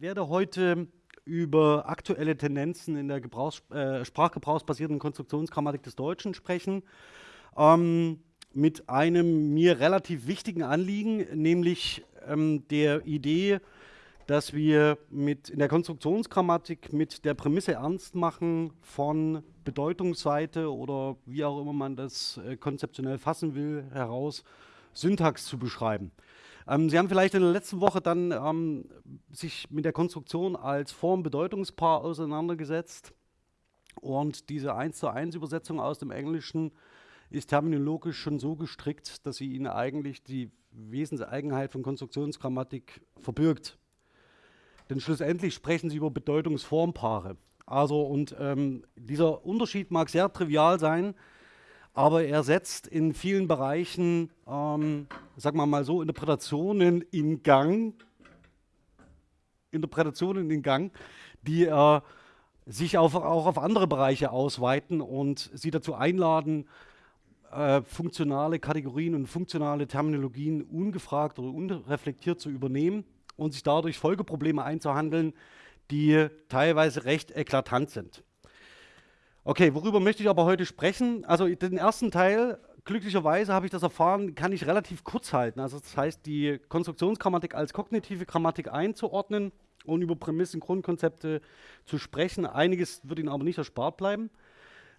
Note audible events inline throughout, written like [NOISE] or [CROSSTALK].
werde heute über aktuelle Tendenzen in der Gebrauchs äh, sprachgebrauchsbasierten Konstruktionsgrammatik des Deutschen sprechen. Ähm, mit einem mir relativ wichtigen Anliegen, nämlich ähm, der Idee, dass wir mit in der Konstruktionsgrammatik mit der Prämisse ernst machen von Bedeutungsseite oder wie auch immer man das äh, konzeptionell fassen will, heraus Syntax zu beschreiben. Ähm, Sie haben vielleicht in der letzten Woche dann ähm, sich mit der Konstruktion als Form-Bedeutungspaar auseinandergesetzt und diese 1 zu 1 Übersetzung aus dem Englischen ist terminologisch schon so gestrickt, dass sie Ihnen eigentlich die Wesenseigenheit von Konstruktionsgrammatik verbirgt. Denn schlussendlich sprechen Sie über Bedeutungsformpaare. Also und ähm, dieser Unterschied mag sehr trivial sein, aber er setzt in vielen Bereichen, ähm, sagen wir mal so, Interpretationen in Gang, Interpretationen in Gang, die äh, sich auf, auch auf andere Bereiche ausweiten und sie dazu einladen, äh, funktionale Kategorien und funktionale Terminologien ungefragt oder unreflektiert zu übernehmen und sich dadurch Folgeprobleme einzuhandeln, die teilweise recht eklatant sind. Okay, worüber möchte ich aber heute sprechen? Also den ersten Teil, glücklicherweise habe ich das erfahren, kann ich relativ kurz halten. Also das heißt, die Konstruktionsgrammatik als kognitive Grammatik einzuordnen und über Prämissen, Grundkonzepte zu sprechen. Einiges wird Ihnen aber nicht erspart bleiben.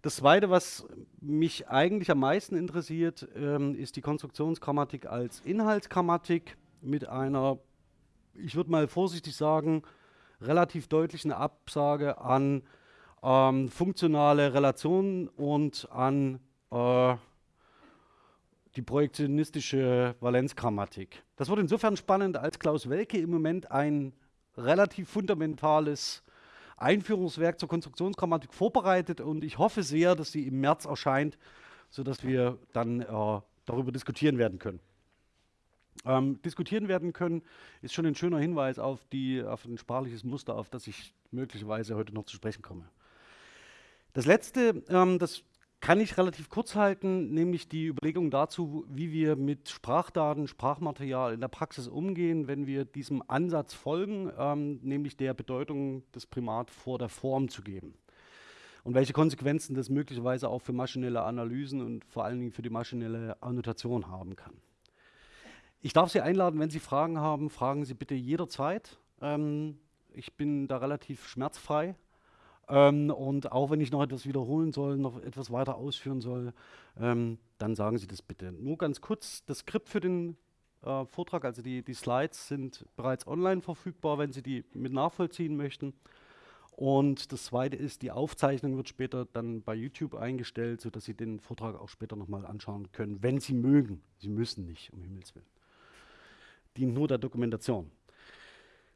Das Zweite, was mich eigentlich am meisten interessiert, ähm, ist die Konstruktionsgrammatik als Inhaltsgrammatik mit einer, ich würde mal vorsichtig sagen, relativ deutlichen Absage an ähm, funktionale Relationen und an äh, die projektionistische Valenzgrammatik. Das wird insofern spannend, als Klaus Welke im Moment ein relativ fundamentales Einführungswerk zur Konstruktionsgrammatik vorbereitet und ich hoffe sehr, dass sie im März erscheint, sodass wir dann äh, darüber diskutieren werden können. Ähm, diskutieren werden können, ist schon ein schöner Hinweis auf, die, auf ein sprachliches Muster, auf das ich möglicherweise heute noch zu sprechen komme. Das letzte, ähm, das kann ich relativ kurz halten, nämlich die Überlegung dazu, wie wir mit Sprachdaten, Sprachmaterial in der Praxis umgehen, wenn wir diesem Ansatz folgen, ähm, nämlich der Bedeutung des Primat vor der Form zu geben. Und welche Konsequenzen das möglicherweise auch für maschinelle Analysen und vor allen Dingen für die maschinelle Annotation haben kann. Ich darf Sie einladen, wenn Sie Fragen haben, fragen Sie bitte jederzeit. Ähm, ich bin da relativ schmerzfrei ähm, und auch wenn ich noch etwas wiederholen soll, noch etwas weiter ausführen soll, ähm, dann sagen Sie das bitte. Nur ganz kurz, das Skript für den äh, Vortrag, also die, die Slides sind bereits online verfügbar, wenn Sie die mit nachvollziehen möchten. Und das zweite ist, die Aufzeichnung wird später dann bei YouTube eingestellt, sodass Sie den Vortrag auch später nochmal anschauen können, wenn Sie mögen. Sie müssen nicht, um Himmels Willen. Dient nur der Dokumentation.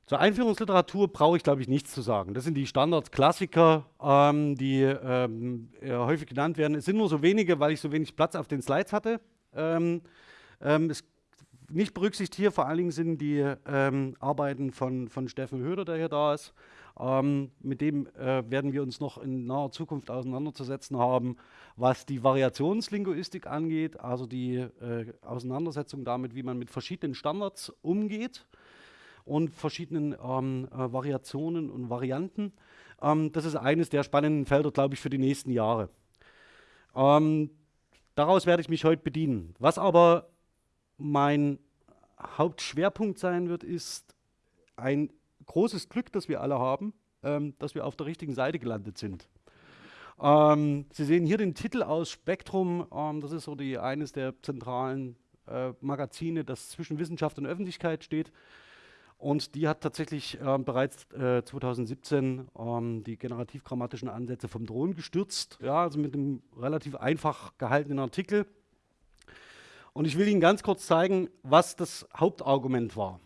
Zur Einführungsliteratur brauche ich, glaube ich, nichts zu sagen. Das sind die Standardklassiker, ähm, die ähm, häufig genannt werden. Es sind nur so wenige, weil ich so wenig Platz auf den Slides hatte. Ähm, ähm es nicht berücksichtigt hier vor allen Dingen sind die ähm, Arbeiten von, von Steffen Höder, der hier da ist. Ähm, mit dem äh, werden wir uns noch in naher Zukunft auseinanderzusetzen haben, was die Variationslinguistik angeht, also die äh, Auseinandersetzung damit, wie man mit verschiedenen Standards umgeht und verschiedenen ähm, äh, Variationen und Varianten. Ähm, das ist eines der spannenden Felder, glaube ich, für die nächsten Jahre. Ähm, daraus werde ich mich heute bedienen. Was aber mein Hauptschwerpunkt sein wird, ist ein großes Glück, das wir alle haben, ähm, dass wir auf der richtigen Seite gelandet sind. Ähm, Sie sehen hier den Titel aus Spektrum. Ähm, das ist so die, eines der zentralen äh, Magazine, das zwischen Wissenschaft und Öffentlichkeit steht. Und die hat tatsächlich äh, bereits äh, 2017 ähm, die generativ-grammatischen Ansätze vom Drohnen gestürzt, ja, also mit einem relativ einfach gehaltenen Artikel. Und ich will Ihnen ganz kurz zeigen, was das Hauptargument war.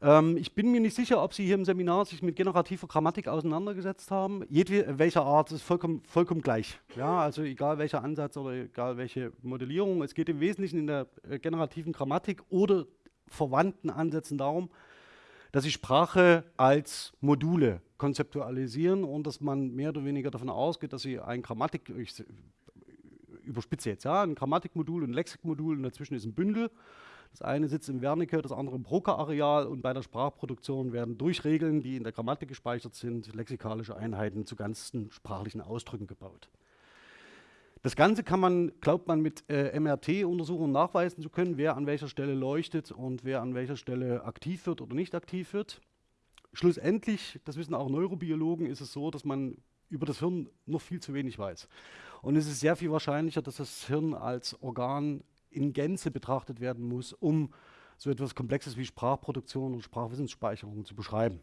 Ähm, ich bin mir nicht sicher, ob Sie hier im Seminar sich mit generativer Grammatik auseinandergesetzt haben. Jedwelcher welcher Art ist vollkommen, vollkommen gleich. Ja, also egal welcher Ansatz oder egal welche Modellierung. Es geht im Wesentlichen in der äh, generativen Grammatik oder verwandten Ansätzen darum, dass sie Sprache als Module konzeptualisieren und dass man mehr oder weniger davon ausgeht, dass sie ein Grammatik, ich überspitze jetzt, ja, ein Grammatikmodul und ein Lexikmodul und dazwischen ist ein Bündel, Das eine sitzt im Wernicke, das andere im Broca-Areal und bei der Sprachproduktion werden durch Regeln, die in der Grammatik gespeichert sind, lexikalische Einheiten zu ganzen sprachlichen Ausdrücken gebaut. Das Ganze kann man, glaubt man, mit äh, MRT-Untersuchungen nachweisen zu können, wer an welcher Stelle leuchtet und wer an welcher Stelle aktiv wird oder nicht aktiv wird. Schlussendlich, das wissen auch Neurobiologen, ist es so, dass man über das Hirn noch viel zu wenig weiß. Und es ist sehr viel wahrscheinlicher, dass das Hirn als Organ in Gänze betrachtet werden muss, um so etwas Komplexes wie Sprachproduktion und Sprachwissensspeicherung zu beschreiben.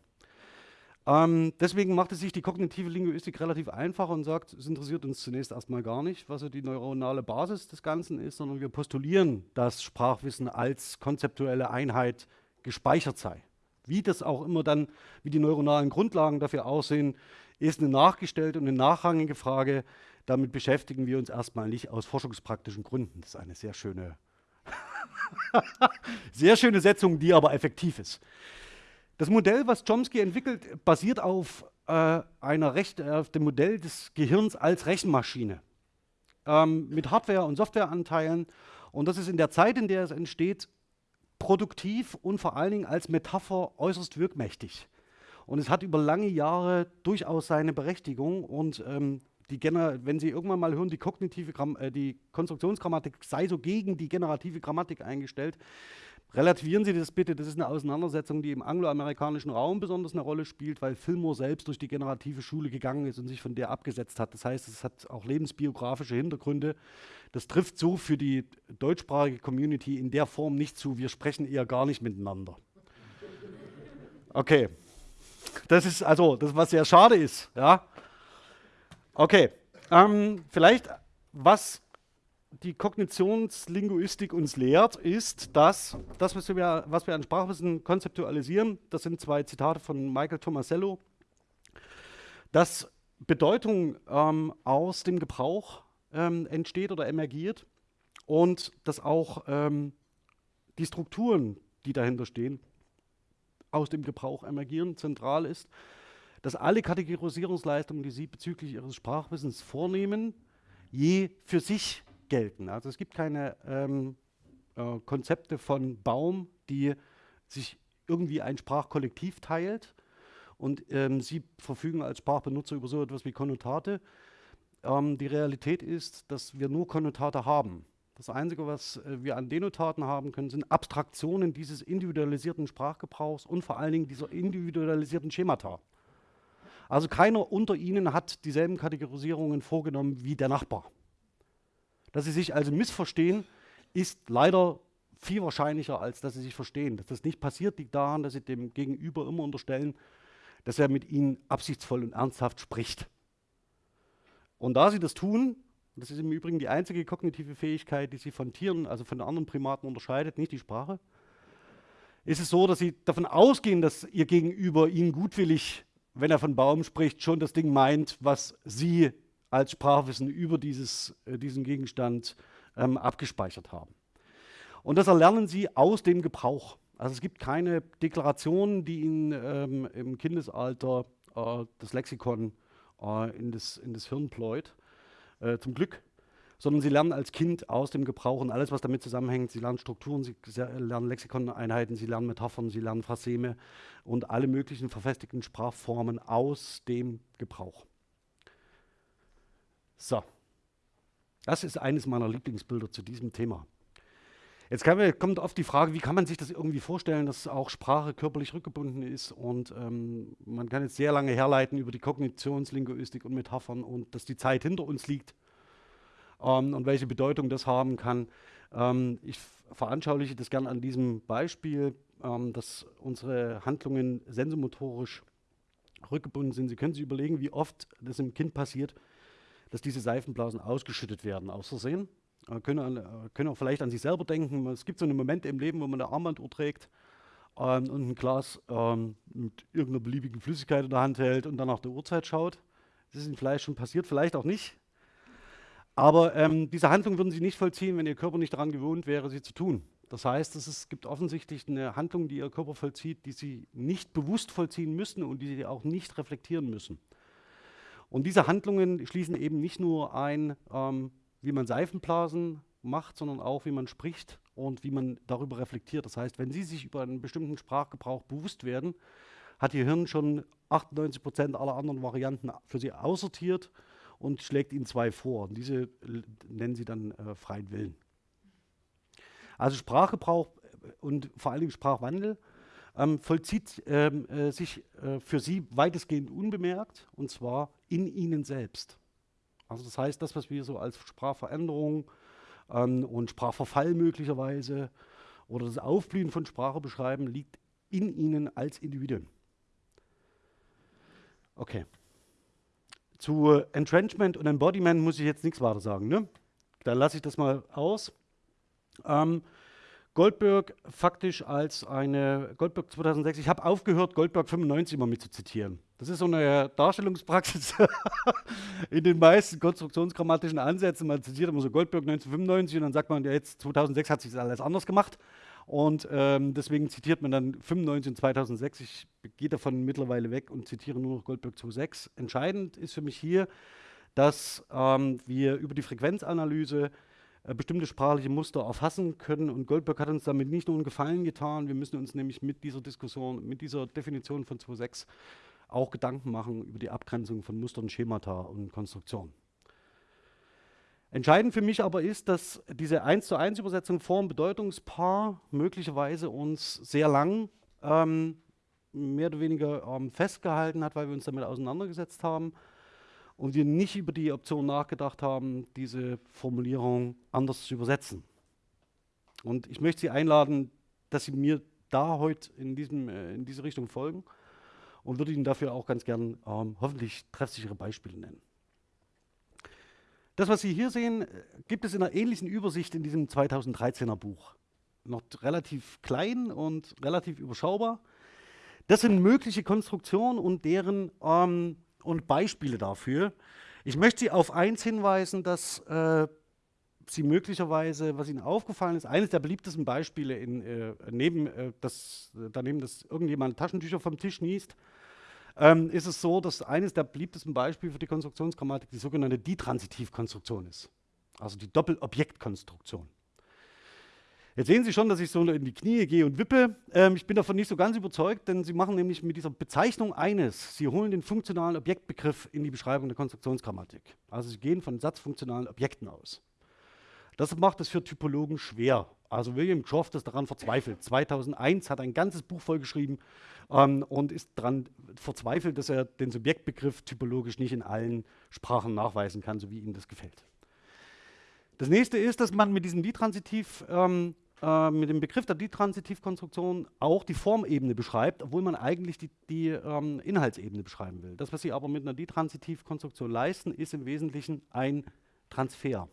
Ähm, deswegen macht es sich die kognitive Linguistik relativ einfach und sagt, es interessiert uns zunächst erstmal gar nicht, was so die neuronale Basis des Ganzen ist, sondern wir postulieren, dass Sprachwissen als konzeptuelle Einheit gespeichert sei. Wie das auch immer dann, wie die neuronalen Grundlagen dafür aussehen, ist eine nachgestellte und eine nachrangige Frage. Damit beschäftigen wir uns erstmal nicht aus forschungspraktischen Gründen. Das ist eine sehr schöne, [LAUGHS] sehr schöne Setzung, die aber effektiv ist. Das Modell, was Chomsky entwickelt, basiert auf, äh, einer Recht, auf dem Modell des Gehirns als Rechenmaschine ähm, mit Hardware- und Softwareanteilen. Und das ist in der Zeit, in der es entsteht, produktiv und vor allen Dingen als Metapher äußerst wirkmächtig. Und es hat über lange Jahre durchaus seine Berechtigung. Und ähm, die wenn Sie irgendwann mal hören, die kognitive äh, die Konstruktionsgrammatik sei so gegen die generative Grammatik eingestellt, Relativieren Sie das bitte, das ist eine Auseinandersetzung, die im angloamerikanischen Raum besonders eine Rolle spielt, weil Fillmore selbst durch die generative Schule gegangen ist und sich von der abgesetzt hat. Das heißt, es hat auch lebensbiografische Hintergründe. Das trifft so für die deutschsprachige Community in der Form nicht zu. Wir sprechen eher gar nicht miteinander. Okay. Das ist also das, was sehr schade ist. Ja. Okay. Ähm, vielleicht, was die Kognitionslinguistik uns lehrt, ist, dass das, was wir, was wir an Sprachwissen konzeptualisieren, das sind zwei Zitate von Michael Tomasello, dass Bedeutung ähm, aus dem Gebrauch ähm, entsteht oder emergiert und dass auch ähm, die Strukturen, die dahinter stehen, aus dem Gebrauch emergieren, zentral ist, dass alle Kategorisierungsleistungen, die Sie bezüglich Ihres Sprachwissens vornehmen, je für sich gelten. Also es gibt keine ähm, äh, Konzepte von Baum, die sich irgendwie ein Sprachkollektiv teilt und ähm, sie verfügen als Sprachbenutzer über so etwas wie Konnotate. Ähm, die Realität ist, dass wir nur Konnotate haben. Das Einzige, was äh, wir an Denotaten haben können, sind Abstraktionen dieses individualisierten Sprachgebrauchs und vor allen Dingen dieser individualisierten Schemata. Also keiner unter ihnen hat dieselben Kategorisierungen vorgenommen wie der Nachbar. Dass sie sich also missverstehen, ist leider viel wahrscheinlicher, als dass sie sich verstehen. Dass das nicht passiert, liegt daran, dass sie dem Gegenüber immer unterstellen, dass er mit ihnen absichtsvoll und ernsthaft spricht. Und da sie das tun, das ist im Übrigen die einzige kognitive Fähigkeit, die sie von Tieren, also von anderen Primaten unterscheidet, nicht die Sprache, ist es so, dass sie davon ausgehen, dass ihr Gegenüber ihnen gutwillig, wenn er von Baum spricht, schon das Ding meint, was sie als Sprachwissen über dieses, äh, diesen Gegenstand ähm, abgespeichert haben. Und das erlernen sie aus dem Gebrauch. Also es gibt keine Deklaration, die ihnen ähm, im Kindesalter äh, das Lexikon äh, in, das, in das Hirn pläut, äh, zum Glück, sondern sie lernen als Kind aus dem Gebrauch und alles, was damit zusammenhängt. Sie lernen Strukturen, sie lernen Lexikoneinheiten, sie lernen Metaphern, sie lernen Phraseme und alle möglichen verfestigten Sprachformen aus dem Gebrauch. So, das ist eines meiner Lieblingsbilder zu diesem Thema. Jetzt wir, kommt oft die Frage, wie kann man sich das irgendwie vorstellen, dass auch Sprache körperlich rückgebunden ist und ähm, man kann jetzt sehr lange herleiten über die Kognitionslinguistik und Metaphern und dass die Zeit hinter uns liegt ähm, und welche Bedeutung das haben kann. Ähm, ich veranschauliche das gerne an diesem Beispiel, ähm, dass unsere Handlungen sensomotorisch rückgebunden sind. Sie können sich überlegen, wie oft das im Kind passiert, dass diese Seifenblasen ausgeschüttet werden, aus Versehen. Äh, können, äh, können auch vielleicht an sich selber denken. Es gibt so eine Momente im Leben, wo man eine Armbanduhr trägt ähm, und ein Glas ähm, mit irgendeiner beliebigen Flüssigkeit in der Hand hält und dann nach der Uhrzeit schaut. Das ist Ihnen vielleicht schon passiert, vielleicht auch nicht. Aber ähm, diese Handlung würden Sie nicht vollziehen, wenn Ihr Körper nicht daran gewohnt wäre, sie zu tun. Das heißt, es gibt offensichtlich eine Handlung, die Ihr Körper vollzieht, die Sie nicht bewusst vollziehen müssen und die Sie auch nicht reflektieren müssen. Und diese Handlungen schließen eben nicht nur ein, ähm, wie man Seifenblasen macht, sondern auch, wie man spricht und wie man darüber reflektiert. Das heißt, wenn Sie sich über einen bestimmten Sprachgebrauch bewusst werden, hat Ihr Hirn schon 98 Prozent aller anderen Varianten für Sie aussortiert und schlägt Ihnen zwei vor. Und diese nennen Sie dann äh, freien Willen. Also Sprachgebrauch und vor allen Dingen Sprachwandel ähm, vollzieht ähm, äh, sich äh, für Sie weitestgehend unbemerkt und zwar in Ihnen selbst. Also das heißt, das, was wir so als Sprachveränderung ähm, und Sprachverfall möglicherweise oder das Aufblühen von Sprache beschreiben, liegt in Ihnen als Individuen. Okay. Zu Entrenchment und Embodiment muss ich jetzt nichts weiter sagen. Ne? Da lasse ich das mal aus. Ähm, Goldberg faktisch als eine, Goldberg 2006, ich habe aufgehört, Goldberg 95 immer mit zu zitieren. Das ist so eine Darstellungspraxis [LAUGHS] in den meisten konstruktionsgrammatischen Ansätzen. Man zitiert immer so Goldberg 1995 und dann sagt man, ja, jetzt 2006 hat sich das alles anders gemacht. Und ähm, deswegen zitiert man dann 95 und 2006. Ich gehe davon mittlerweile weg und zitiere nur noch Goldberg 2.6. Entscheidend ist für mich hier, dass ähm, wir über die Frequenzanalyse bestimmte sprachliche Muster erfassen können. Und Goldberg hat uns damit nicht nur einen Gefallen getan, wir müssen uns nämlich mit dieser Diskussion, mit dieser Definition von 2.6 auch Gedanken machen über die Abgrenzung von Mustern, Schemata und Konstruktionen. Entscheidend für mich aber ist, dass diese 1 zu 1 Übersetzung Form Bedeutungspaar möglicherweise uns sehr lang ähm, mehr oder weniger ähm, festgehalten hat, weil wir uns damit auseinandergesetzt haben und wir nicht über die Option nachgedacht haben, diese Formulierung anders zu übersetzen. Und ich möchte Sie einladen, dass Sie mir da heute in, diesem, äh, in diese Richtung folgen und würde Ihnen dafür auch ganz gern ähm, hoffentlich treffsichere Beispiele nennen. Das, was Sie hier sehen, gibt es in einer ähnlichen Übersicht in diesem 2013er Buch. Noch relativ klein und relativ überschaubar. Das sind mögliche Konstruktionen und deren ähm, und Beispiele dafür. Ich möchte Sie auf eins hinweisen, dass äh, Sie möglicherweise, was Ihnen aufgefallen ist, eines der beliebtesten Beispiele in, äh, neben, äh, das, daneben, dass irgendjemand Taschentücher vom Tisch niest, ähm, ist es so, dass eines der beliebtesten Beispiele für die Konstruktionsgrammatik die sogenannte Ditransitivkonstruktion ist. Also die Doppelobjektkonstruktion. Jetzt sehen Sie schon, dass ich so in die Knie gehe und wippe. Ähm, ich bin davon nicht so ganz überzeugt, denn Sie machen nämlich mit dieser Bezeichnung eines, Sie holen den funktionalen Objektbegriff in die Beschreibung der Konstruktionsgrammatik. Also Sie gehen von satzfunktionalen Objekten aus. Das macht es für Typologen schwer. Also William Croft ist daran verzweifelt. 2001 hat ein ganzes Buch vollgeschrieben ähm, und ist daran verzweifelt, dass er den Subjektbegriff typologisch nicht in allen Sprachen nachweisen kann, so wie ihm das gefällt. Das nächste ist, dass man mit diesem Ditransitiv ähm, äh, mit dem Begriff der Ditransitivkonstruktion auch die Formebene beschreibt, obwohl man eigentlich die, die ähm, Inhaltsebene beschreiben will. Das, was Sie aber mit einer Ditransitivkonstruktion leisten, ist im Wesentlichen ein Transfer.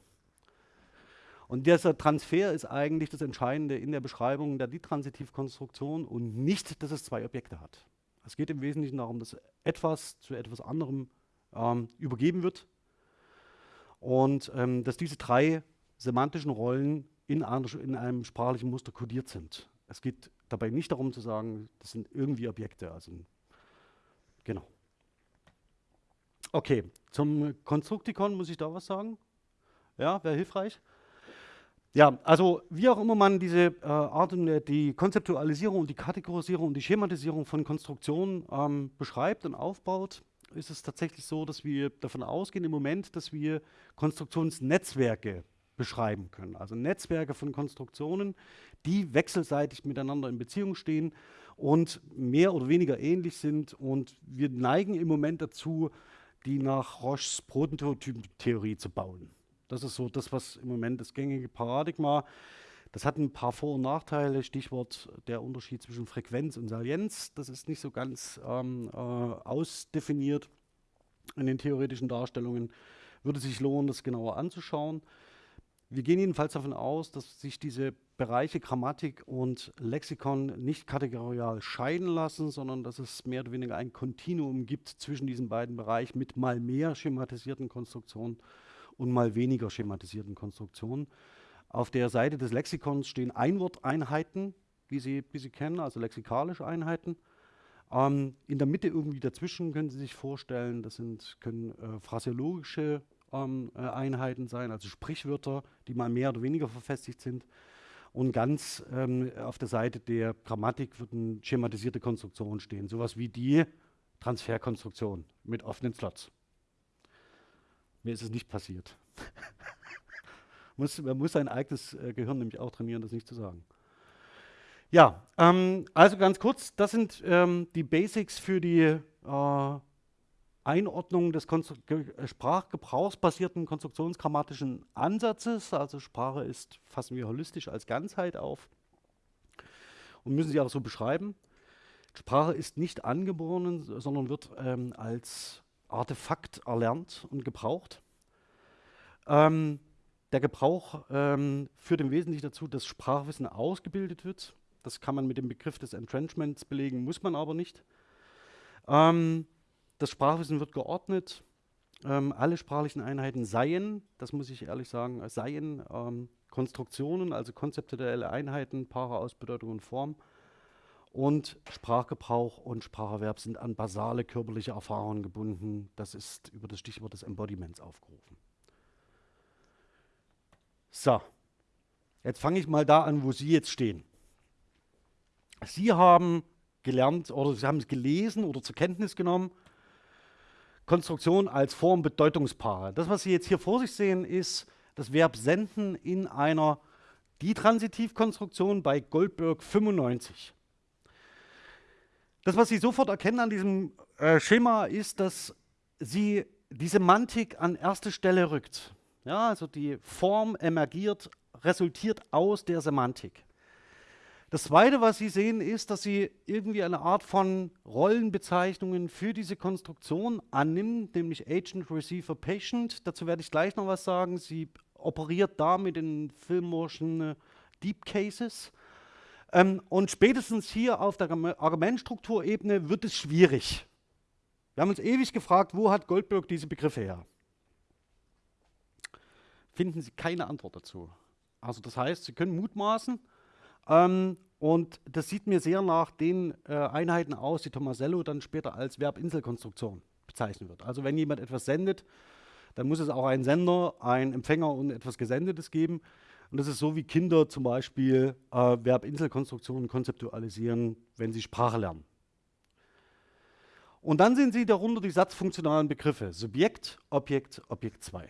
Und dieser Transfer ist eigentlich das Entscheidende in der Beschreibung der Ditransitivkonstruktion und nicht, dass es zwei Objekte hat. Es geht im Wesentlichen darum, dass etwas zu etwas anderem ähm, übergeben wird und ähm, dass diese drei semantischen Rollen in, in einem sprachlichen Muster kodiert sind. Es geht dabei nicht darum zu sagen, das sind irgendwie Objekte. Also, genau. Okay, zum Konstruktikon muss ich da was sagen? Ja, wäre hilfreich? Ja, also wie auch immer man diese äh, Art und äh, die Konzeptualisierung und die Kategorisierung und die Schematisierung von Konstruktionen ähm, beschreibt und aufbaut, ist es tatsächlich so, dass wir davon ausgehen im Moment, dass wir Konstruktionsnetzwerke beschreiben können. Also Netzwerke von Konstruktionen, die wechselseitig miteinander in Beziehung stehen und mehr oder weniger ähnlich sind. Und wir neigen im Moment dazu, die nach Roches Prototypentheorie zu bauen. Das ist so das, was im Moment das gängige Paradigma. Das hat ein paar Vor- und Nachteile. Stichwort der Unterschied zwischen Frequenz und Salienz. Das ist nicht so ganz ähm, äh, ausdefiniert in den theoretischen Darstellungen. Würde sich lohnen, das genauer anzuschauen. Wir gehen jedenfalls davon aus, dass sich diese Bereiche Grammatik und Lexikon nicht kategorial scheiden lassen, sondern dass es mehr oder weniger ein Kontinuum gibt zwischen diesen beiden Bereichen mit mal mehr schematisierten Konstruktionen und mal weniger schematisierten Konstruktionen. Auf der Seite des Lexikons stehen Einworteinheiten, wie Sie, wie Sie kennen, also lexikalische Einheiten. Ähm, in der Mitte irgendwie dazwischen können Sie sich vorstellen, das sind, können äh, phraseologische ähm, äh, Einheiten sein, also Sprichwörter, die mal mehr oder weniger verfestigt sind. Und ganz ähm, auf der Seite der Grammatik würden schematisierte Konstruktionen stehen, sowas wie die Transferkonstruktion mit offenen Slots. Mir ist es nicht passiert. [LAUGHS] muss, man muss sein eigenes äh, Gehirn nämlich auch trainieren, das nicht zu sagen. Ja, ähm, also ganz kurz, das sind ähm, die Basics für die äh, Einordnung des Konstru äh, sprachgebrauchsbasierten konstruktionsgrammatischen Ansatzes. Also Sprache ist, fassen wir holistisch als Ganzheit auf und müssen sie auch so beschreiben. Sprache ist nicht angeboren, sondern wird ähm, als Artefakt erlernt und gebraucht. Ähm, der Gebrauch ähm, führt im Wesentlichen dazu, dass Sprachwissen ausgebildet wird. Das kann man mit dem Begriff des Entrenchments belegen, muss man aber nicht. Ähm, das Sprachwissen wird geordnet. Ähm, alle sprachlichen Einheiten seien, das muss ich ehrlich sagen, seien ähm, Konstruktionen, also konzeptuelle Einheiten, Paare aus Bedeutung und Form. Und Sprachgebrauch und Spracherwerb sind an basale körperliche Erfahrungen gebunden. Das ist über das Stichwort des Embodiments aufgerufen. So, jetzt fange ich mal da an, wo Sie jetzt stehen. Sie haben gelernt oder Sie haben es gelesen oder zur Kenntnis genommen, Konstruktion als Form Bedeutungspaare. Das, was Sie jetzt hier vor sich sehen, ist das Verb senden in einer Die-Transitivkonstruktion bei Goldberg 95. Das, was Sie sofort erkennen an diesem äh, Schema, ist, dass sie die Semantik an erste Stelle rückt. Ja, also die Form emergiert, resultiert aus der Semantik. Das Zweite, was Sie sehen, ist, dass sie irgendwie eine Art von Rollenbezeichnungen für diese Konstruktion annimmt, nämlich Agent, Receiver, Patient. Dazu werde ich gleich noch was sagen. Sie operiert da mit den Filmorschen äh, Deep Cases. Ähm, und spätestens hier auf der Argumentstrukturebene wird es schwierig. Wir haben uns ewig gefragt, wo hat Goldberg diese Begriffe her? Finden Sie keine Antwort dazu. Also das heißt, Sie können mutmaßen, ähm, und das sieht mir sehr nach den äh, Einheiten aus, die Tomasello dann später als Verbinselkonstruktion bezeichnen wird. Also wenn jemand etwas sendet, dann muss es auch einen Sender, einen Empfänger und etwas Gesendetes geben. Und das ist so, wie Kinder zum Beispiel äh, Verbinselkonstruktionen konzeptualisieren, wenn sie Sprache lernen. Und dann sehen Sie darunter die satzfunktionalen Begriffe Subjekt, Objekt, Objekt 2.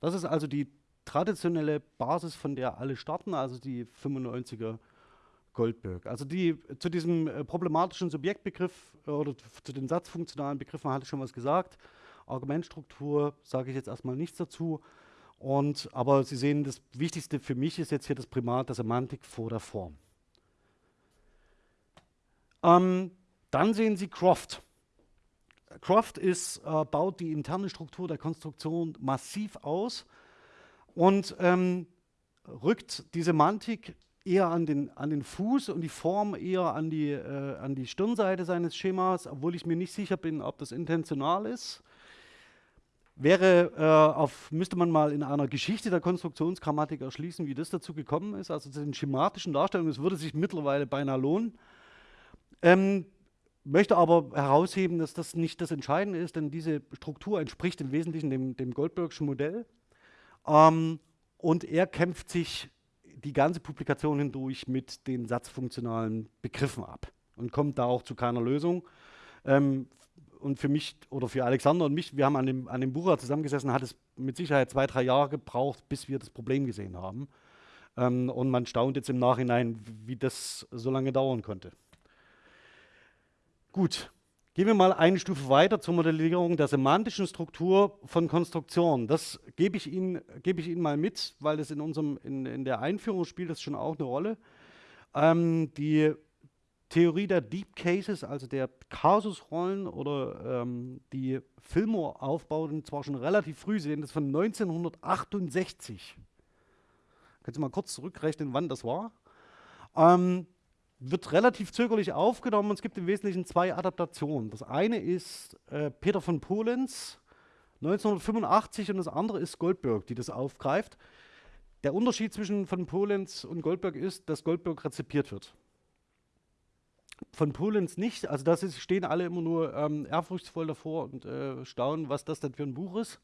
Das ist also die traditionelle Basis, von der alle starten, also die 95er Goldberg. Also die, zu diesem äh, problematischen Subjektbegriff äh, oder zu den satzfunktionalen Begriffen hatte ich schon was gesagt. Argumentstruktur sage ich jetzt erstmal nichts dazu. Und, aber Sie sehen, das Wichtigste für mich ist jetzt hier das Primat der Semantik vor der Form. Ähm, dann sehen Sie Croft. Croft ist, äh, baut die interne Struktur der Konstruktion massiv aus und ähm, rückt die Semantik eher an den, an den Fuß und die Form eher an die, äh, an die Stirnseite seines Schemas, obwohl ich mir nicht sicher bin, ob das intentional ist. Wäre äh, auf, müsste man mal in einer Geschichte der Konstruktionsgrammatik erschließen, wie das dazu gekommen ist, also zu den schematischen Darstellungen, es würde sich mittlerweile beinahe lohnen. Ähm, möchte aber herausheben, dass das nicht das Entscheidende ist, denn diese Struktur entspricht im Wesentlichen dem, dem Goldbergschen Modell. Ähm, und er kämpft sich die ganze Publikation hindurch mit den satzfunktionalen Begriffen ab und kommt da auch zu keiner Lösung. Ähm, und für mich oder für Alexander und mich, wir haben an dem, an dem Buch zusammengesessen, hat es mit Sicherheit zwei, drei Jahre gebraucht, bis wir das Problem gesehen haben. Ähm, und man staunt jetzt im Nachhinein, wie das so lange dauern konnte. Gut, Gehen wir mal eine Stufe weiter zur Modellierung der semantischen Struktur von Konstruktionen. Das gebe ich Ihnen, gebe ich Ihnen mal mit, weil das in, unserem, in, in der Einführung spielt das schon auch eine Rolle. Ähm, die Theorie der Deep Cases, also der Kasusrollen oder ähm, die Fillmore-Aufbauten zwar schon relativ früh sehen, das von 1968. Können Sie mal kurz zurückrechnen, wann das war? Ähm, wird relativ zögerlich aufgenommen und es gibt im Wesentlichen zwei Adaptationen. Das eine ist äh, Peter von Polenz 1985 und das andere ist Goldberg, die das aufgreift. Der Unterschied zwischen von Polenz und Goldberg ist, dass Goldberg rezipiert wird. Von Polenz nicht, also da stehen alle immer nur ähm, ehrfurchtsvoll davor und äh, staunen, was das denn für ein Buch ist.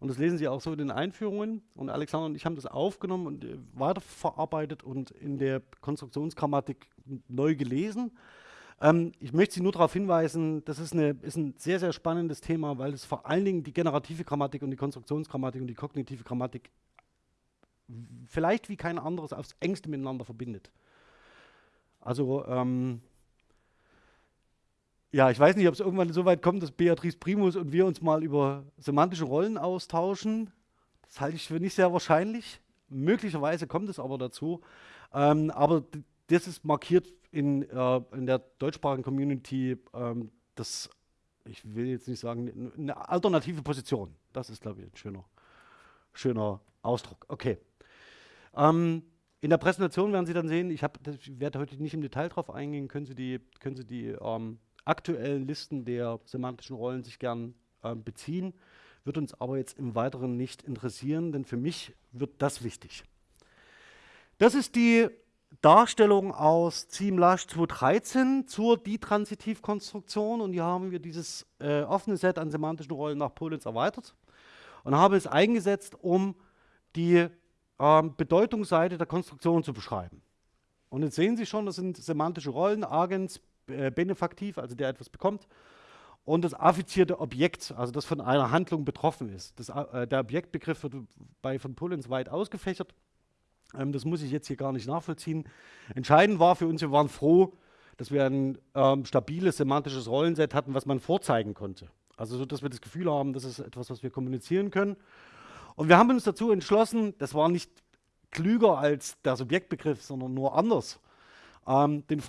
Und das lesen Sie auch so in den Einführungen. Und Alexander und ich haben das aufgenommen und äh, weiterverarbeitet und in der Konstruktionsgrammatik neu gelesen. Ähm, ich möchte Sie nur darauf hinweisen, das ist, eine, ist, ein sehr, sehr spannendes Thema, weil es vor allen Dingen die generative Grammatik und die Konstruktionsgrammatik und die kognitive Grammatik vielleicht wie kein anderes aufs engste miteinander verbindet. Also ähm, ja, ich weiß nicht, ob es irgendwann so weit kommt, dass Beatrice Primus und wir uns mal über semantische Rollen austauschen. Das halte ich für nicht sehr wahrscheinlich. Möglicherweise kommt es aber dazu. Ähm, aber das ist markiert in, äh, in der deutschsprachigen Community, ähm, das, ich will jetzt nicht sagen, eine alternative Position. Das ist, glaube ich, ein schöner, schöner Ausdruck. Okay. Ähm, in der Präsentation werden Sie dann sehen, ich, ich werde heute nicht im Detail darauf eingehen, können Sie die, können Sie die ähm, aktuellen Listen der semantischen Rollen sich gern äh, beziehen, wird uns aber jetzt im Weiteren nicht interessieren, denn für mich wird das wichtig. Das ist die Darstellung aus Ziemlash 2013 zur Ditransitivkonstruktion und hier haben wir dieses äh, offene Set an semantischen Rollen nach Polenz erweitert und haben es eingesetzt, um die ähm, Bedeutungsseite der Konstruktion zu beschreiben. Und jetzt sehen Sie schon, das sind semantische Rollen, Agens, äh, benefaktiv, also der etwas bekommt, und das affizierte Objekt, also das von einer Handlung betroffen ist. Das, äh, der Objektbegriff wird bei von Pullens weit ausgefächert. Ähm, das muss ich jetzt hier gar nicht nachvollziehen. Entscheidend war für uns, wir waren froh, dass wir ein ähm, stabiles semantisches Rollenset hatten, was man vorzeigen konnte. Also so, dass wir das Gefühl haben, das ist etwas, was wir kommunizieren können. Und wir haben uns dazu entschlossen, das war nicht klüger als der Subjektbegriff, sondern nur anders ähm, den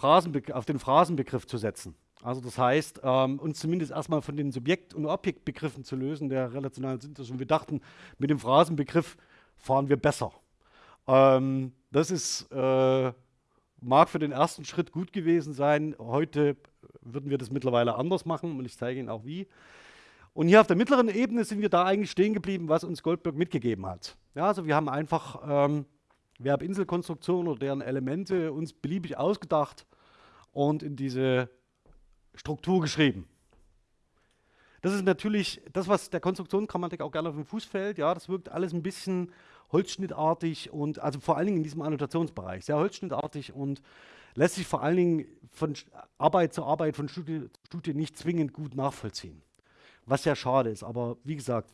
auf den Phrasenbegriff zu setzen. Also das heißt, ähm, uns zumindest erstmal von den Subjekt- und Objektbegriffen zu lösen, der relationalen Synthese. Und wir dachten, mit dem Phrasenbegriff fahren wir besser. Ähm, das ist, äh, mag für den ersten Schritt gut gewesen sein. Heute würden wir das mittlerweile anders machen und ich zeige Ihnen auch wie. Und hier auf der mittleren Ebene sind wir da eigentlich stehen geblieben, was uns Goldberg mitgegeben hat. Ja, also wir haben einfach ähm, Verbinselkonstruktion oder deren Elemente uns beliebig ausgedacht und in diese Struktur geschrieben. Das ist natürlich das, was der Konstruktionsgrammatik auch gerne auf den Fuß fällt. Ja, das wirkt alles ein bisschen holzschnittartig und also vor allen Dingen in diesem Annotationsbereich sehr holzschnittartig und lässt sich vor allen Dingen von Arbeit zu Arbeit, von Studie zu Studie nicht zwingend gut nachvollziehen. Was ja schade ist, aber wie gesagt,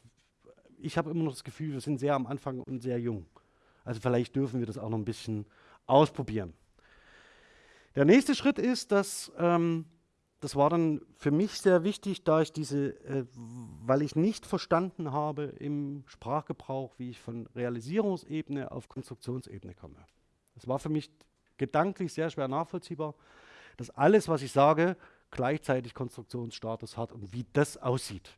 ich habe immer noch das Gefühl, wir sind sehr am Anfang und sehr jung. Also vielleicht dürfen wir das auch noch ein bisschen ausprobieren. Der nächste Schritt ist, dass ähm, das war dann für mich sehr wichtig, da ich diese, äh, weil ich nicht verstanden habe im Sprachgebrauch, wie ich von Realisierungsebene auf Konstruktionsebene komme. Das war für mich gedanklich sehr schwer nachvollziehbar, dass alles, was ich sage, gleichzeitig Konstruktionsstatus hat und wie das aussieht.